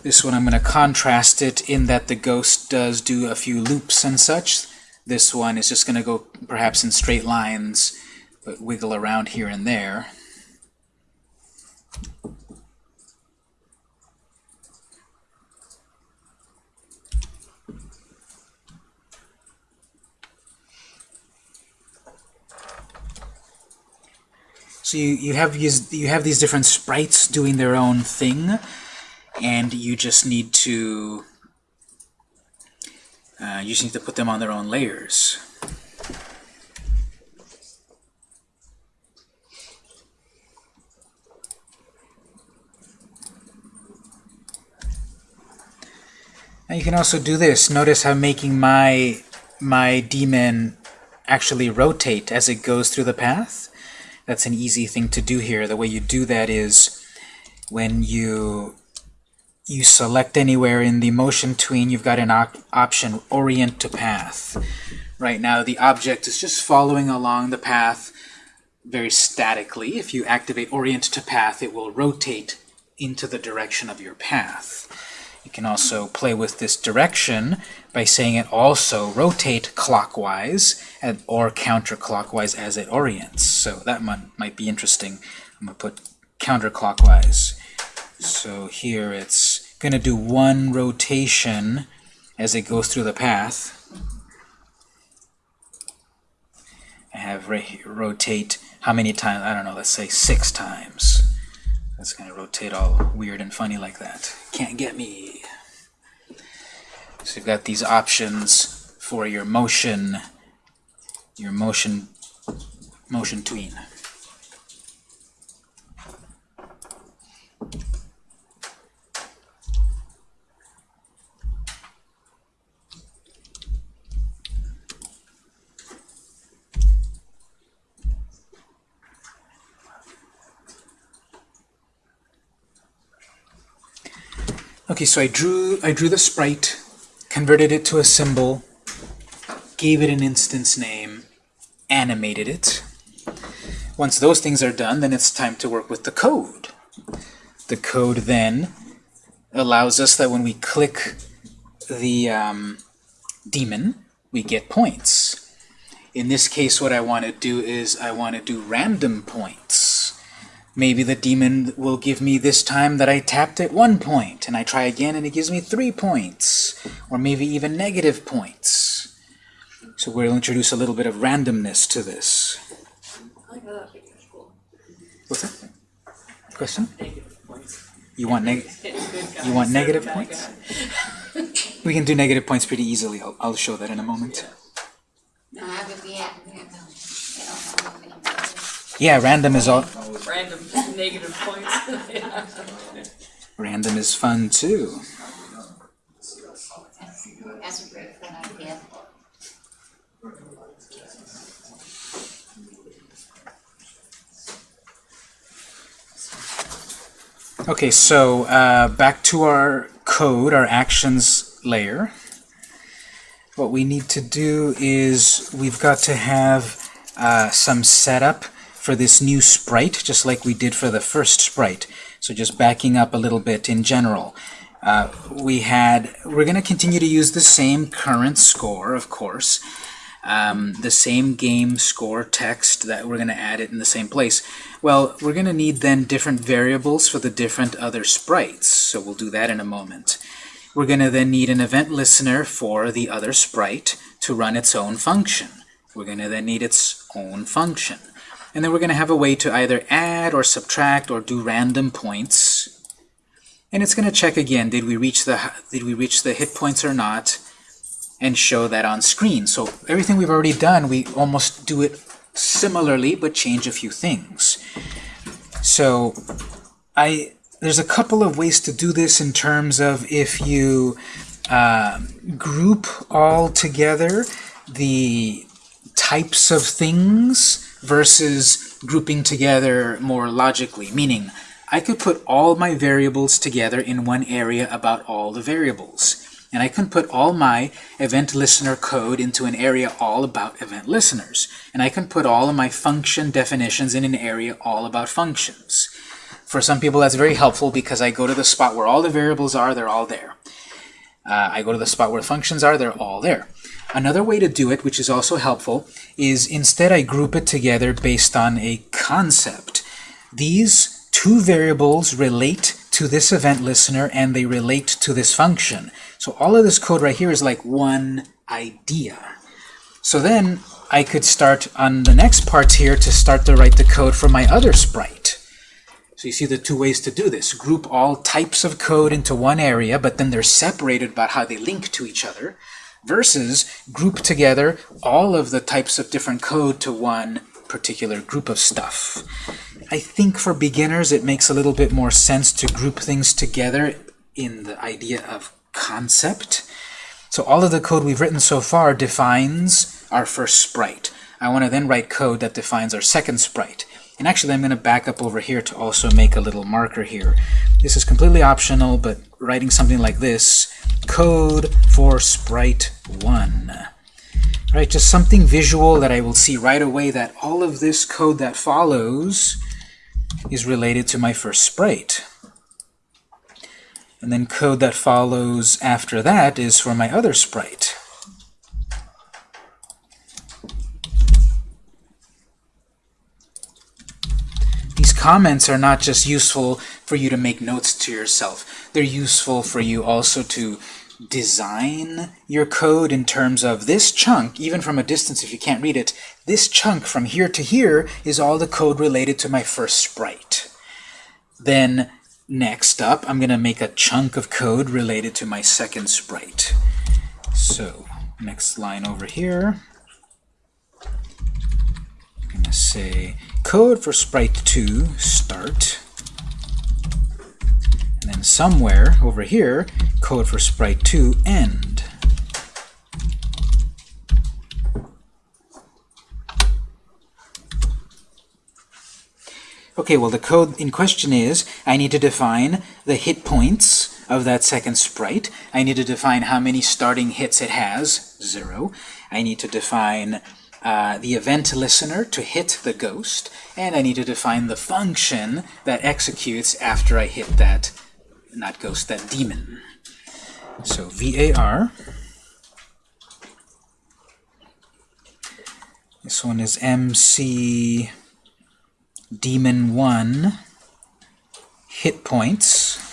A: This one I'm going to contrast it in that the ghost does do a few loops and such. This one is just going to go perhaps in straight lines, but wiggle around here and there. So you, you have you have these different sprites doing their own thing, and you just need to uh, you just need to put them on their own layers. Now you can also do this. Notice how making my my demon actually rotate as it goes through the path. That's an easy thing to do here. The way you do that is when you you select anywhere in the motion tween, you've got an op option orient to path. Right now the object is just following along the path very statically. If you activate orient to path, it will rotate into the direction of your path. You can also play with this direction by saying it also rotate clockwise and, or counterclockwise as it orients. So that might, might be interesting. I'm going to put counterclockwise. So here it's going to do one rotation as it goes through the path. I have rotate how many times? I don't know, let's say six times. That's going to rotate all weird and funny like that. Can't get me. So you've got these options for your motion, your motion, motion tween. Okay, so I drew I drew the sprite, converted it to a symbol, gave it an instance name, animated it. Once those things are done, then it's time to work with the code. The code then allows us that when we click the um, we get points. In this case, what I want to do is I want to do random points. Maybe the demon will give me this time that I tapped at one point, and I try again and it gives me three points, or maybe even negative points. So we'll introduce a little bit of randomness to this. What's that? Question? You want neg you want negative points? <laughs> We can do negative points pretty easily. I'll, I'll show that in a moment.
H: No, I would be at, we don't know, they don't know anything.
A: Yeah, random is all.
B: Random negative points. <laughs>
A: Random is fun too.
H: That's a great fun idea.
A: Okay, so uh, back to our code, our actions layer. What we need to do is we've got to have uh, some setup for this new sprite, just like we did for the first sprite. So just backing up a little bit in general. Uh, we had, we're going to continue to use the same current score, of course, um, the same game score text that we're going to add it in the same place. Well, we're going to need then different variables for the different other sprites, so we'll do that in a moment. We're going to then need an event listener for the other sprite to run its own function. We're going to then need its own function. And then we're going to have a way to either add or subtract or do random points. And it's going to check again, did we reach the did we reach the hit points or not, and show that on screen. So everything we've already done, we almost do it similarly, but change a few things. So I there's a couple of ways to do this in terms of if you uh, group all together the types of things versus grouping together more logically, meaning I could put all my variables together in one area about all the variables. And I can put all my event listener code into an area all about event listeners. And I can put all of my function definitions in an area all about functions. For some people that's very helpful because I go to the spot where all the variables are, they're all there. Uh, I go to the spot where functions are, they're all there. Another way to do it, which is also helpful, is instead I group it together based on a concept. These two variables relate to this event listener and they relate to this function. So all of this code right here is like one idea. So then I could start on the next part here to start to write the code for my other sprite. So you see the two ways to do this. Group all types of code into one area, but then they're separated about how they link to each other, versus group together all of the types of different code to one particular group of stuff. I think for beginners it makes a little bit more sense to group things together in the idea of concept. So all of the code we've written so far defines our first sprite. I want to then write code that defines our second sprite. And actually I'm going to back up over here to also make a little marker here. This is completely optional, but writing something like this, code for sprite 1. Right, just something visual that I will see right away that all of this code that follows is related to my first sprite. And then code that follows after that is for my other sprite. These comments are not just useful for you to make notes to yourself. They're useful for you also to design your code in terms of this chunk, even from a distance if you can't read it, this chunk from here to here is all the code related to my first sprite. Then next up, I'm going to make a chunk of code related to my second sprite. So next line over here, say code for sprite 2 start and then somewhere over here, code for sprite 2 end. Okay, well the code in question is, I need to define the hit points of that second sprite. I need to define how many starting hits it has, 0. I need to define uh, the event listener to hit the ghost, and I need to define the function that executes after I hit that, not ghost, that demon. So var. This one is mc demon 1 hit points.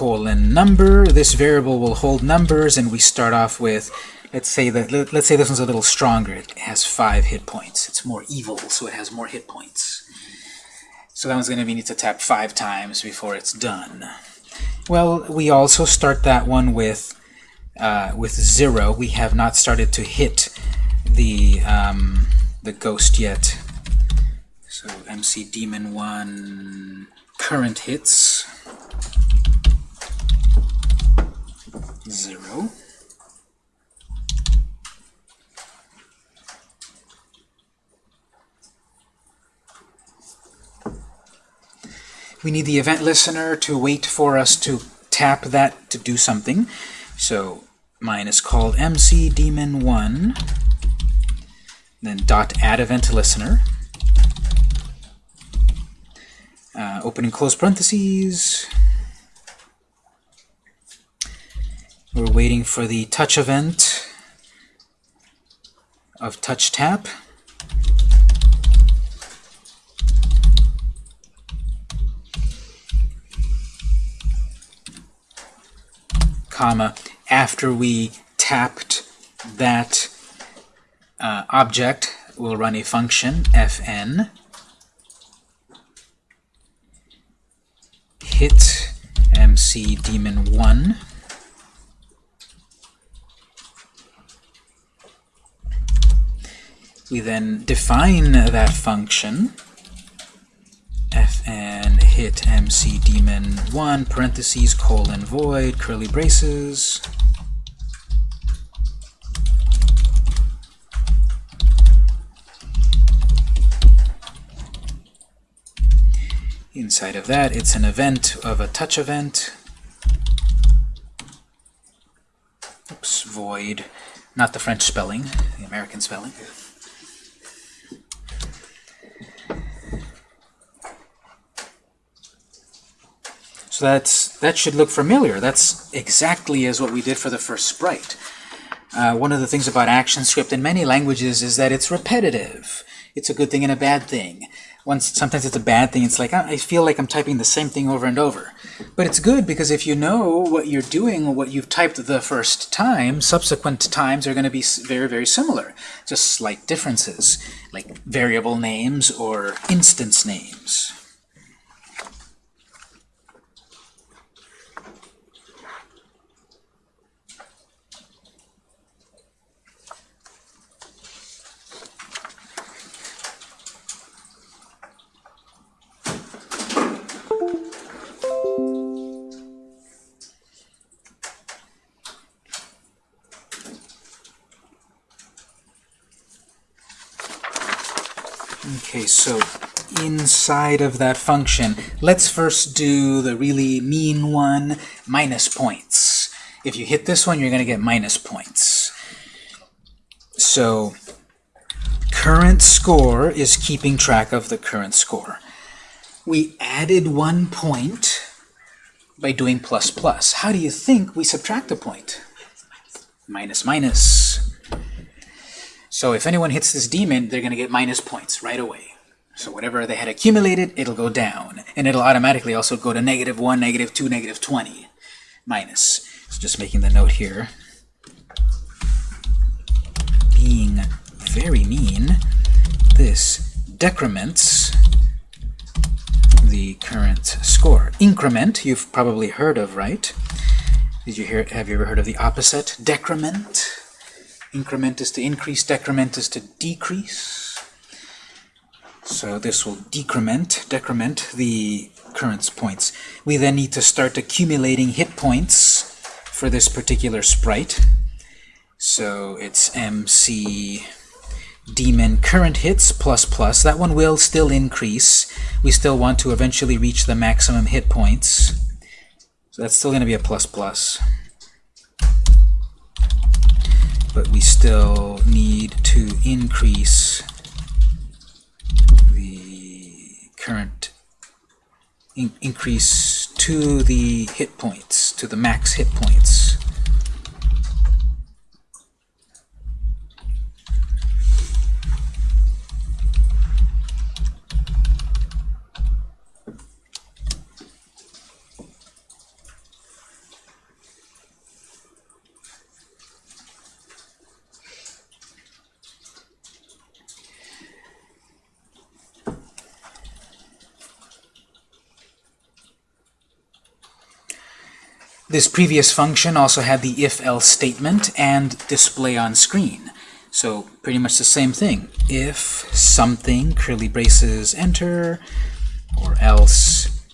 A: Colon number. This variable will hold numbers, and we start off with let's say that let- let's say this one's a little stronger. It has five hit points. It's more evil, so it has more hit points. So that one's going to need to tap five times before it's done. Well, we also start that one with uh, with zero. We have not started to hit the um, the ghost yet. So MC Demon one current hits zero. We need the event listener to wait for us to tap that to do something. So mine is called MC Demon 1, then dot add event listener. Uh, open and close parentheses. We're waiting for the touch event of touch tap. comma, after we tapped that uh, object, we'll run a function, fn, hit mc demon 1, we then define that function, fn hit mc demon 1 parentheses colon void curly braces. Inside of that it's an event of a touch event. Oops void. Not the French spelling the American spelling So that's that should look familiar. That's exactly as what we did for the first sprite. Uh, one of the things about ActionScript in many languages is that it's repetitive. It's a good thing and a bad thing. Once sometimes it's a bad thing. It's like I feel like I'm typing the same thing over and over. But it's good because if you know what you're doing what you've typed the first time, subsequent times are going to be very, very similar. Just slight differences, like variable names or instance names. Okay, so inside of that function, let's first do the really mean one, minus points. If you hit this one, you're going to get minus points. So current score is keeping track of the current score. We added one point by doing plus plus. How do you think we subtract a point? Minus minus. So if anyone hits this demon, they're going to get minus points right away. So whatever they had accumulated, it'll go down. And it'll automatically also go to negative 1, negative 2, negative 20. Minus. So just making the note here. Being very mean, this decrements the current score. Increment, you've probably heard of, right? Did you hear, have you ever heard of the opposite? Decrement? Increment is to increase, decrement is to decrease. So this will decrement, decrement the current points. We then need to start accumulating hit points for this particular sprite. So it's MC demon current hits plus plus. That one will still increase. We still want to eventually reach the maximum hit points. So that's still going to be a plus plus but we still need to increase the current in increase to the hit points, to the max hit points. This previous function also had the if-else statement and display on screen. So pretty much the same thing. If something, curly braces, enter, or else,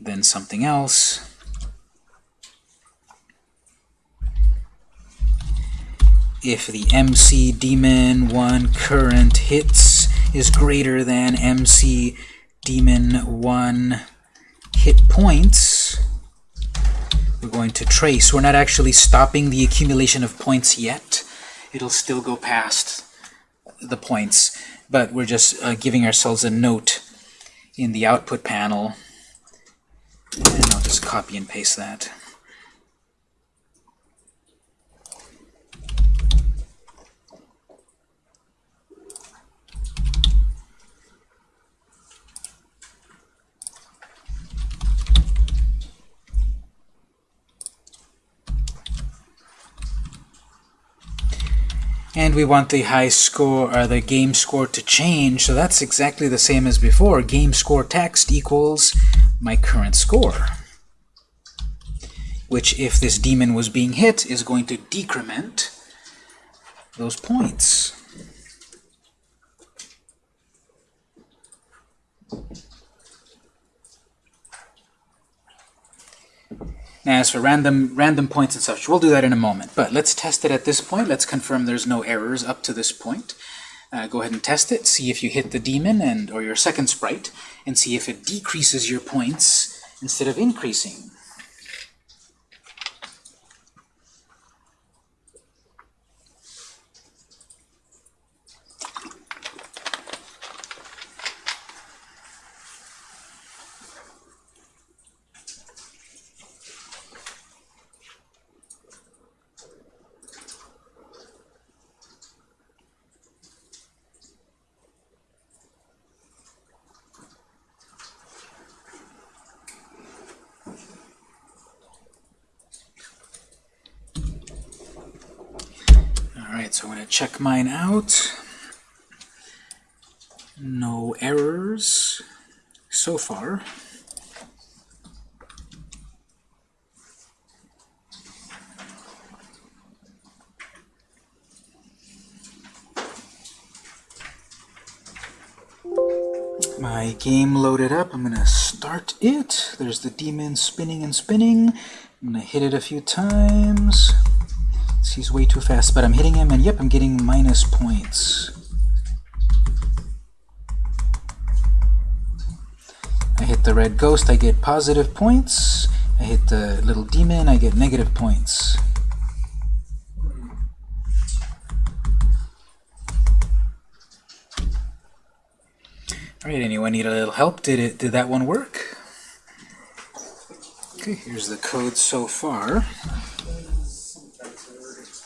A: then something else. If the MC demon 1 current hits is greater than MC demon 1 hit points, going to trace. We're not actually stopping the accumulation of points yet. It'll still go past the points, but we're just uh, giving ourselves a note in the output panel. And I'll just copy and paste that. And we want the high score, or the game score to change, so that's exactly the same as before. Game score text equals my current score. Which, if this demon was being hit, is going to decrement those points. Now, as for random random points and such, we'll do that in a moment. But let's test it at this point. Let's confirm there's no errors up to this point. Uh, go ahead and test it. See if you hit the demon and or your second sprite, and see if it decreases your points instead of increasing. Alright, so I'm going to check mine out. No errors so far. My game loaded up. I'm going to start it. There's the demon spinning and spinning. I'm going to hit it a few times. He's way too fast, but I'm hitting him, and yep, I'm getting minus points. I hit the red ghost, I get positive points. I hit the little demon, I get negative points. Alright, anyone need a little help? Did it did that one work? Okay, here's the code so far.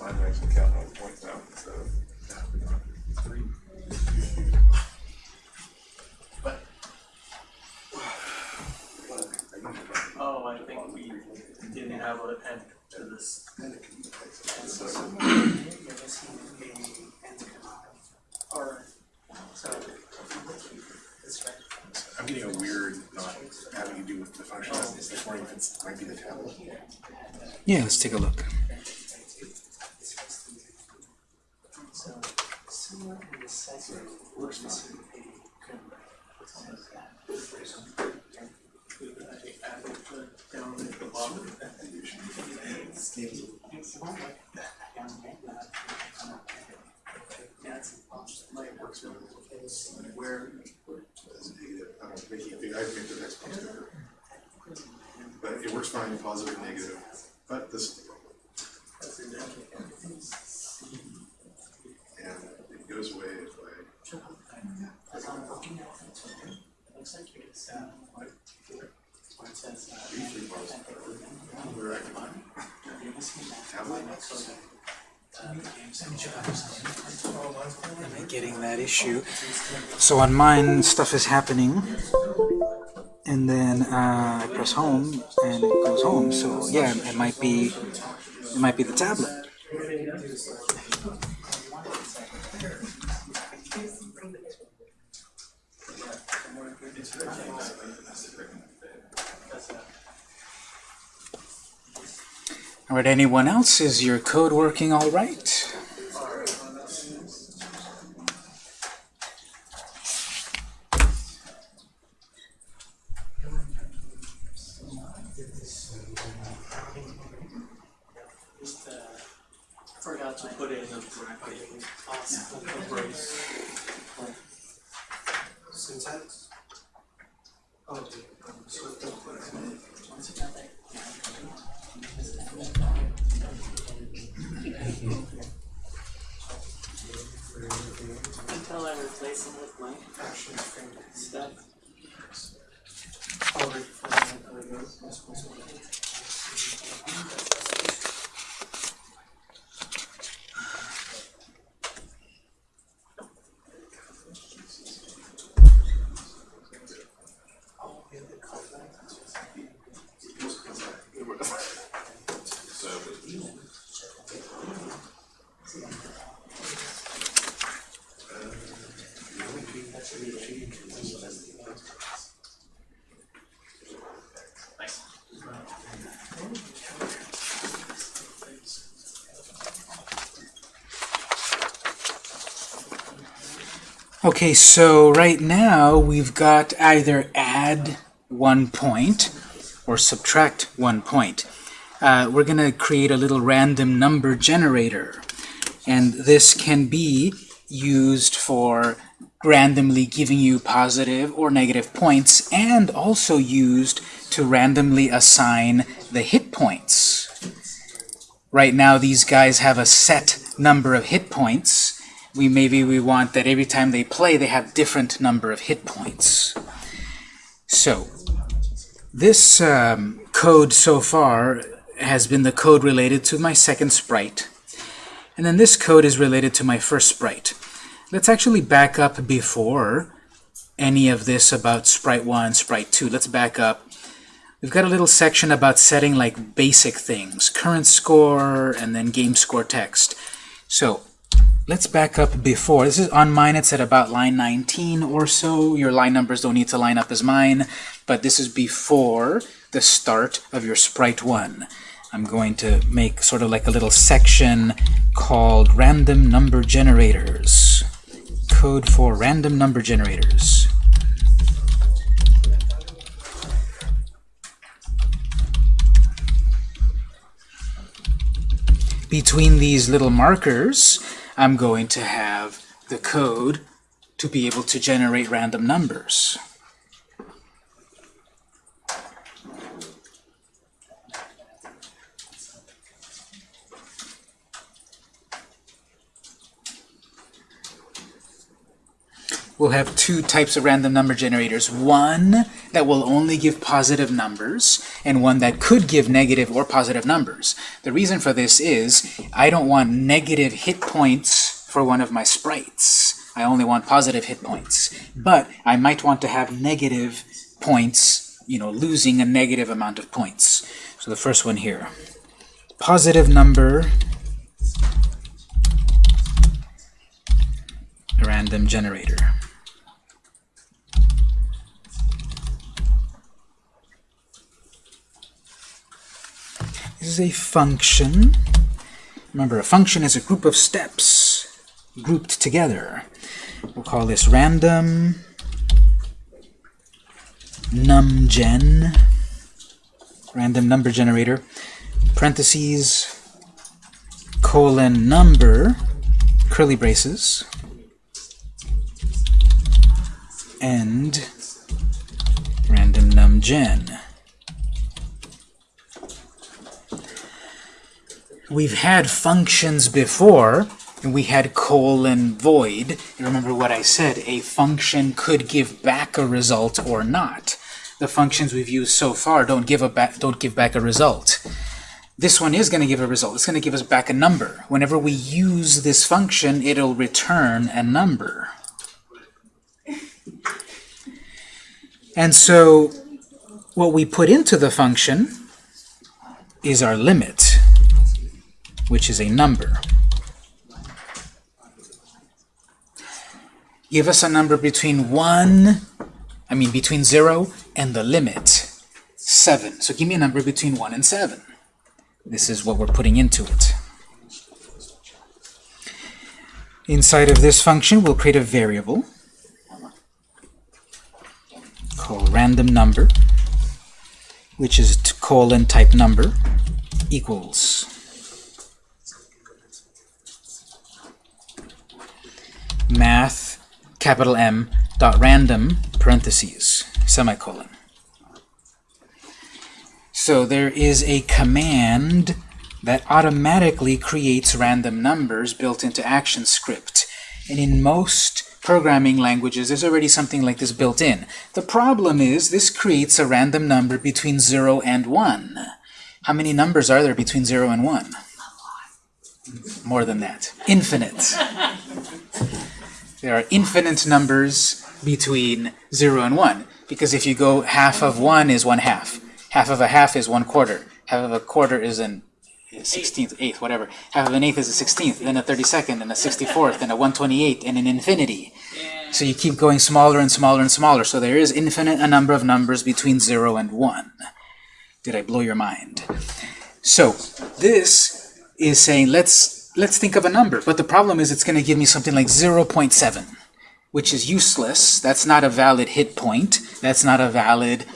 E: Mine actually count all the points now, so. Three.
G: Oh, I think we didn't have an end to this. Alright, so. It's fine.
C: I'm getting a weird not having to do with the function. I was wondering if it's might be the tablet.
A: Yeah, let's take a look.
G: So, similar in the it
C: I it make the next. But it works fine in positive and negative. But this is the problem. And it goes away if I...
G: Looks like you're just, uh, where it says, uh, where I can tablet.
A: Am I getting that issue? So on mine, stuff is happening, and then uh, I press home, and it goes home. So yeah, it might be, it might be the tablet. All right, anyone else? Is your code working all right?
G: Uh, forgot to put in the the brace.
D: Syntax? Oh, okay. So don't put it.
B: I them with my
D: Action
B: stuff.
D: From the, uh, this one's Okay,
A: so right now we've got either add one point or subtract one point. Uh, we're going to create a little random number generator. And this can be used for randomly giving you positive or negative points and also used to randomly assign the hit points. Right now these guys have a set number of hit points. We maybe we want that every time they play they have different number of hit points. So this um, code so far has been the code related to my second sprite. And then this code is related to my first sprite. Let's actually back up before any of this about sprite 1, sprite 2. Let's back up. We've got a little section about setting like basic things, current score, and then game score text. So let's back up before. This is on mine, it's at about line 19 or so. Your line numbers don't need to line up as mine, but this is before the start of your sprite 1. I'm going to make sort of like a little section called random number generators. Code for random number generators. Between these little markers, I'm going to have the code to be able to generate random numbers. We'll have two types of random number generators. One that will only give positive numbers, and one that could give negative or positive numbers. The reason for this is I don't want negative hit points for one of my sprites. I only want positive hit points. But I might want to have negative points, you know, losing a negative amount of points. So the first one here. Positive number random generator. Is a function. Remember, a function is a group of steps grouped together. We'll call this random numgen, random number generator, parentheses, colon number, curly braces, and random numgen. We've had functions before, and we had colon void. You remember what I said, a function could give back a result or not. The functions we've used so far don't give a back don't give back a result. this one is going to give a result. It's going to give us back a number. Whenever we use this function, it'll return a number. And so what we put into the function is our limit, which is a number. Give us a number between 1, I mean between 0 and the limit, 7. So give me a number between 1 and 7. This is what we're putting into it. Inside of this function, we'll create a variable called random number, which is colon type number equals math capital M dot random parentheses semicolon. So there is a command that automatically creates random numbers built into ActionScript. And in most programming languages, there's already something like this built in. The problem is this creates a random number between 0 and 1. How many numbers are there between 0 and 1? More than that. Infinite. <laughs> There are infinite numbers between 0 and 1. Because if you go half of 1 is 1 half. Half of a half is 1 quarter. Half of a quarter is an 16th, 8th, whatever. Half of an eighth is a 16th, then a 32nd, and a 64th, and a 128th, and an infinity. So you keep going smaller and smaller and smaller. So there is infinite a number of numbers between 0 and 1. Did I blow your mind? So this is saying let's let's think of a number. But the problem is it's going to give me something like 0.7, which is useless. That's not a valid hit point. That's not a valid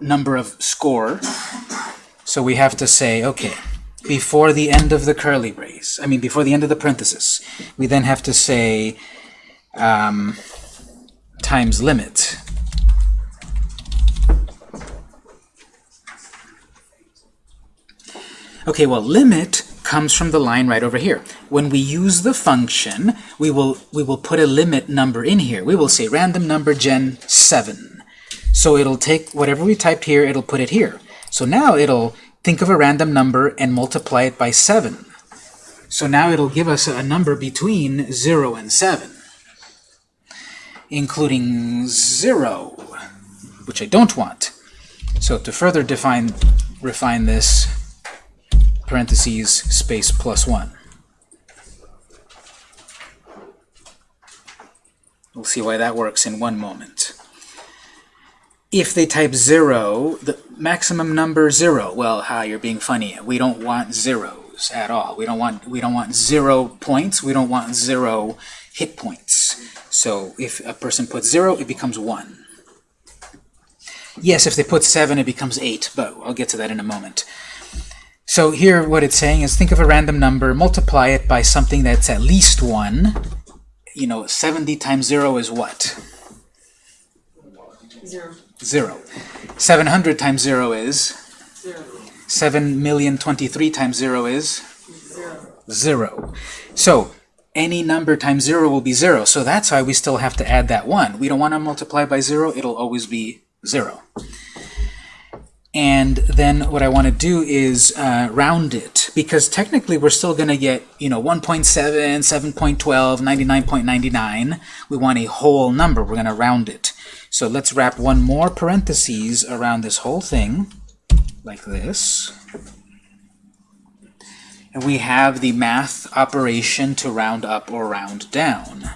A: number of score. So we have to say, okay, before the end of the curly brace, I mean before the end of the parenthesis, we then have to say um, times limit. Okay, well, limit comes from the line right over here. When we use the function, we will we will put a limit number in here. We will say random number gen 7. So it'll take whatever we typed here, it'll put it here. So now it'll think of a random number and multiply it by 7. So now it'll give us a number between 0 and 7, including 0, which I don't want. So to further define refine this, parentheses, space, plus 1. We'll see why that works in one moment. If they type 0, the maximum number 0, well, ha, you're being funny. We don't want zeros at all. We don't want we don't want 0 points. We don't want 0 hit points. So if a person puts 0, it becomes 1. Yes, if they put 7, it becomes 8, but I'll get to that in a moment. So here what it's saying is think of a random number, multiply it by something that's at least 1. You know, 70 times 0 is what?
B: Zero.
A: 0. 700 times 0 is?
B: Zero.
A: 7,023 times 0 is?
B: Zero.
A: 0. So any number times 0 will be 0. So that's why we still have to add that 1. We don't want to multiply by 0. It'll always be 0. And then what I want to do is uh, round it, because technically we're still going to get, you know, 1.7, 7.12, 99.99. We want a whole number. We're going to round it. So let's wrap one more parentheses around this whole thing, like this. And we have the math operation to round up or round down,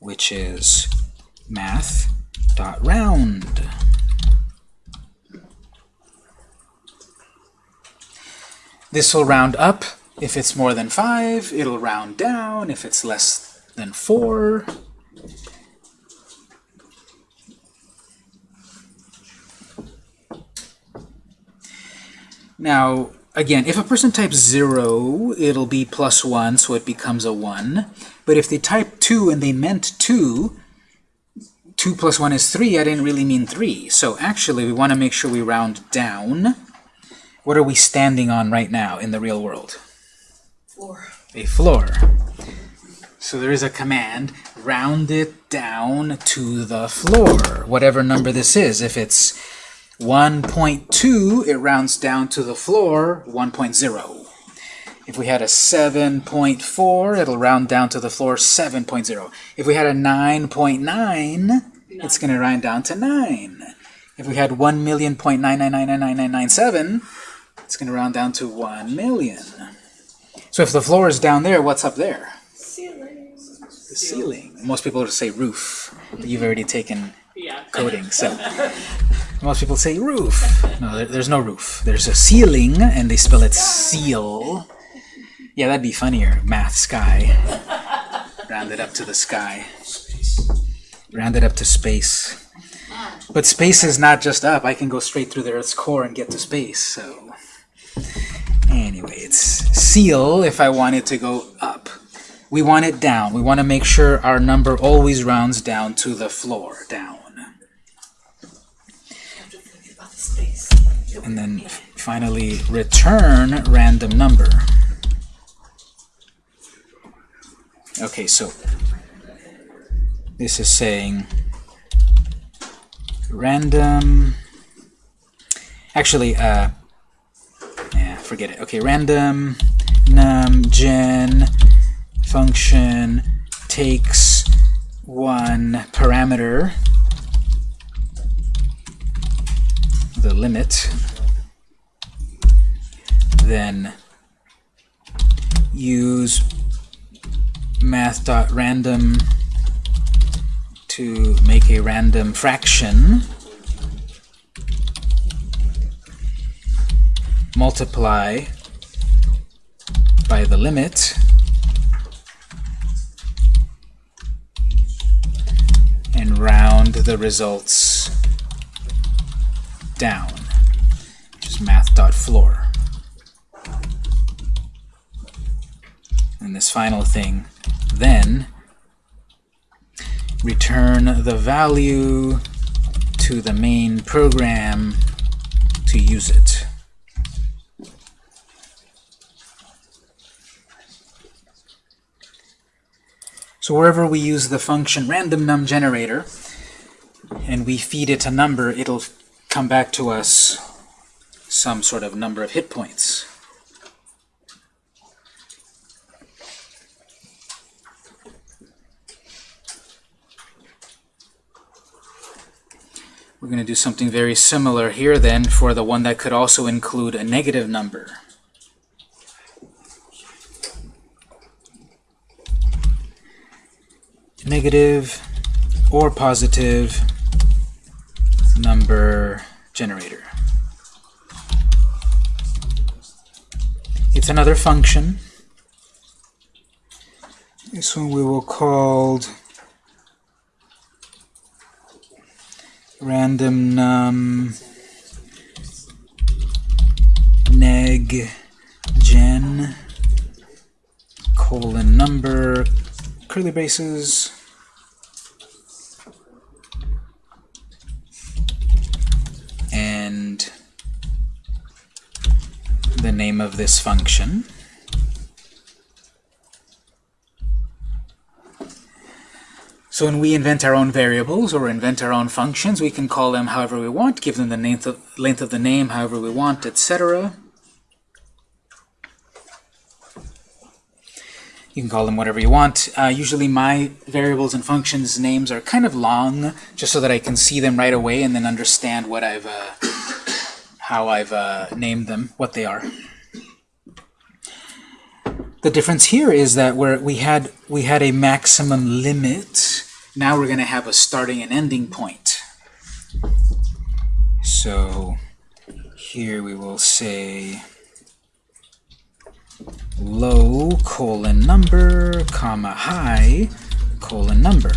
A: which is math.round. This will round up if it's more than 5. It'll round down if it's less than 4. Now, again, if a person types 0, it'll be plus 1, so it becomes a 1. But if they type 2 and they meant 2, 2 plus 1 is 3, I didn't really mean 3. So actually, we want to make sure we round down. What are we standing on right now in the real world?
B: Four.
A: A floor. So there is a command, round it down to the floor, whatever number this is. If it's 1.2, it rounds down to the floor, 1.0. If we had a 7.4, it'll round down to the floor, 7.0. If we had a 9.9, it's going to round down to 9. If we had 1 it's going to round down to 1 million. So if the floor is down there, what's up there?
F: Ceiling.
A: The ceiling. Most people would say roof, but you've already taken
B: Yeah.
A: coding, so <laughs> most people say roof. No, there, there's no roof. There's a ceiling, and they spell it seal. Yeah, that'd be funnier. Math sky. Round it up to the sky. Round it up to space. But space is not just up. I can go straight through the Earth's core and get to space. So anyway, it's seal if I want it to go up. We want it down. We want to make sure our number always rounds down to the floor, down. And then finally, return random number. Okay, so this is saying random. Actually, uh, yeah, forget it. Okay, random num gen function takes one parameter, the limit, then use math.random to make a random fraction multiply by the limit and round the results down which is math.floor and this final thing then return the value to the main program to use it. So wherever we use the function random num generator and we feed it a number, it'll come back to us some sort of number of hit points. We're going to do something very similar here then for the one that could also include a negative number. Negative or positive number generator. It's another function. This one we will call random num neg gen colon number curly braces and the name of this function So when we invent our own variables or invent our own functions, we can call them however we want, give them the length of, length of the name however we want, etc. You can call them whatever you want. Uh, usually my variables and functions names are kind of long, just so that I can see them right away and then understand what I've, uh, how I've uh, named them, what they are. The difference here is that where we had we had a maximum limit, now we're going to have a starting and ending point. So here we will say low colon number comma high colon number.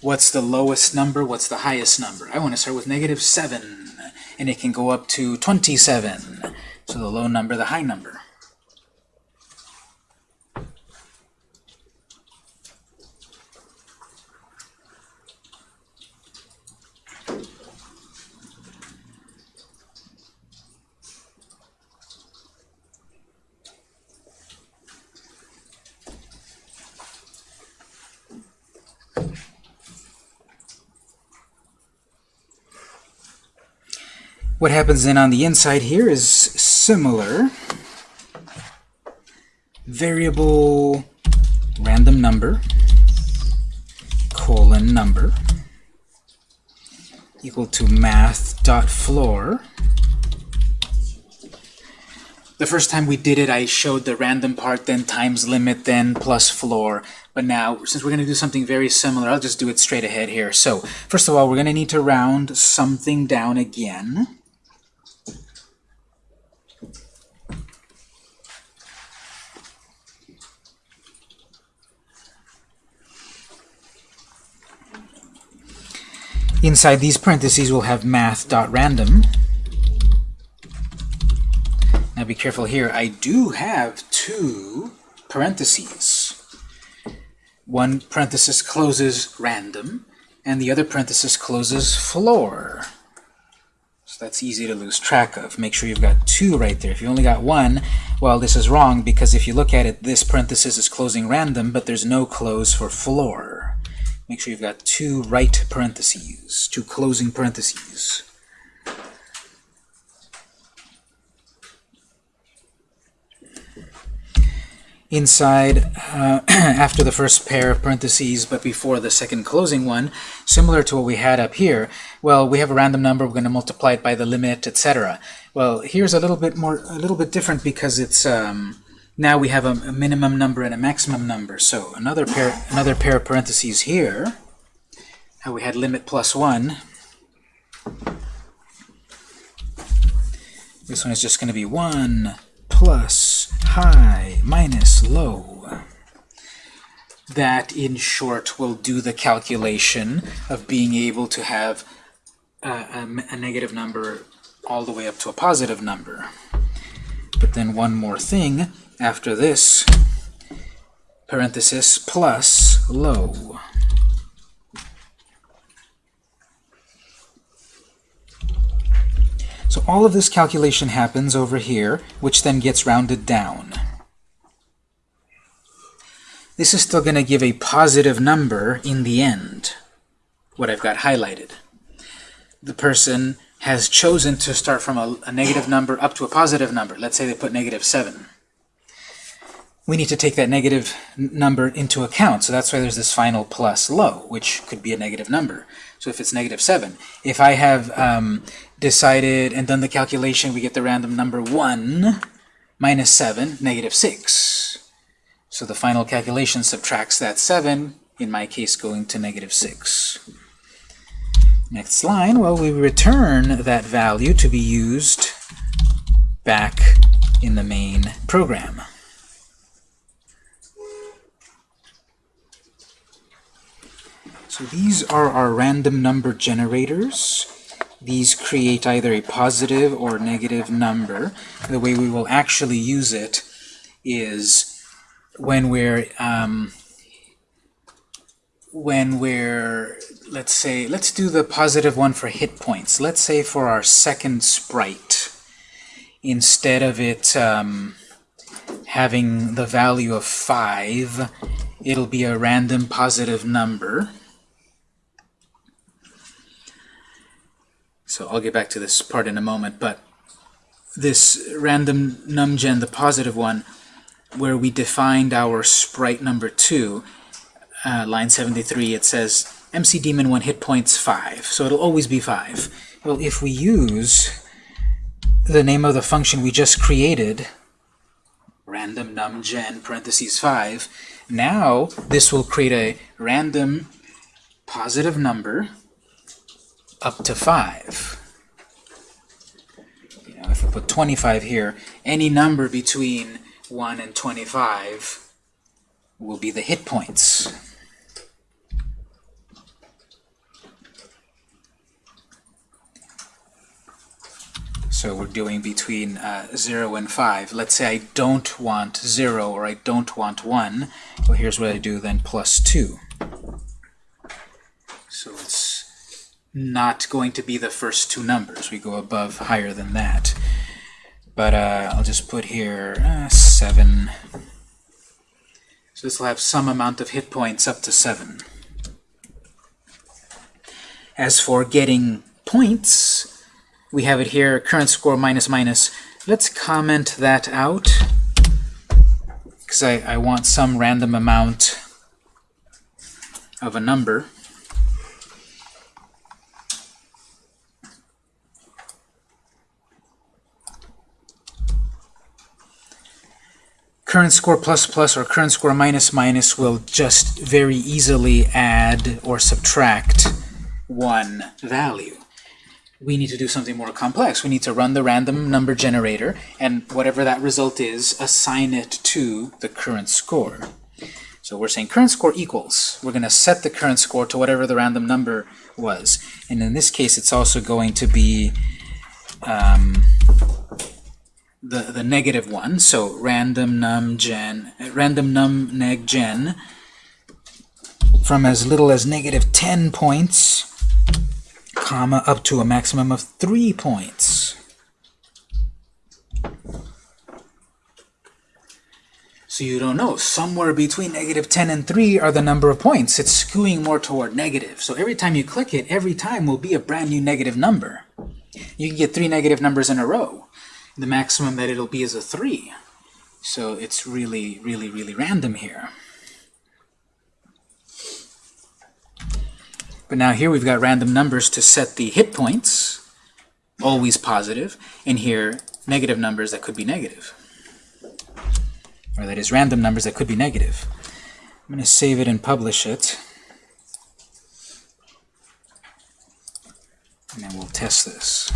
A: What's the lowest number? What's the highest number? I want to start with negative 7, and it can go up to 27. So the low number, the high number. What happens then on the inside here is similar. Variable random number colon number equal to math dot floor. The first time we did it, I showed the random part, then times limit, then plus floor. But now, since we're going to do something very similar, I'll just do it straight ahead here. So, first of all, we're going to need to round something down again. Inside these parentheses, we'll have math.random. Now be careful here. I do have two parentheses. One parenthesis closes random, and the other parenthesis closes floor. So that's easy to lose track of. Make sure you've got two right there. If you only got one, well, this is wrong, because if you look at it, this parenthesis is closing random, but there's no close for floor. Make sure you've got two right parentheses, two closing parentheses. inside uh, <clears throat> after the first pair of parentheses but before the second closing one similar to what we had up here well we have a random number we're going to multiply it by the limit etc well here's a little bit more a little bit different because it's um, now we have a, a minimum number and a maximum number so another pair another pair of parentheses here how we had limit plus one this one is just going to be 1 plus high minus low. That, in short, will do the calculation of being able to have a, a, a negative number all the way up to a positive number. But then one more thing after this, parenthesis plus low. So all of this calculation happens over here, which then gets rounded down. This is still going to give a positive number in the end, what I've got highlighted. The person has chosen to start from a, a negative number up to a positive number. Let's say they put negative 7 we need to take that negative number into account. So that's why there's this final plus low, which could be a negative number. So if it's negative 7, if I have um, decided and done the calculation, we get the random number 1 minus 7, negative 6. So the final calculation subtracts that 7, in my case going to negative 6. Next line, well, we return that value to be used back in the main program. So these are our random number generators. These create either a positive or negative number. The way we will actually use it is when we're um, when we're let's say let's do the positive one for hit points. Let's say for our second sprite, instead of it um, having the value of 5, it'll be a random positive number. So I'll get back to this part in a moment, but this random numgen, the positive one, where we defined our sprite number 2, uh, line 73, it says MC Demon 1 hit points 5, so it'll always be 5. Well, if we use the name of the function we just created, random numgen parentheses 5, now this will create a random positive number up to 5. You know, if I put 25 here, any number between 1 and 25 will be the hit points. So we're doing between uh, 0 and 5. Let's say I don't want 0 or I don't want 1. Well, here's what I do then, plus 2. So it's not going to be the first two numbers. We go above higher than that. But uh, I'll just put here uh, 7. So this will have some amount of hit points up to 7. As for getting points, we have it here, current score minus minus. Let's comment that out, because I, I want some random amount of a number. Current score plus plus or current score minus minus will just very easily add or subtract one value. We need to do something more complex. We need to run the random number generator, and whatever that result is, assign it to the current score. So we're saying current score equals. We're going to set the current score to whatever the random number was. And in this case, it's also going to be um, the, the negative one, so random num gen, random num neg gen from as little as negative 10 points, comma, up to a maximum of 3 points. So you don't know. Somewhere between negative 10 and 3 are the number of points. It's skewing more toward negative. So every time you click it, every time will be a brand new negative number. You can get three negative numbers in a row the maximum that it'll be is a 3. So it's really, really, really random here. But now here we've got random numbers to set the hit points, always positive, and here negative numbers that could be negative. Or that is random numbers that could be negative. I'm going to save it and publish it. And then we'll test this.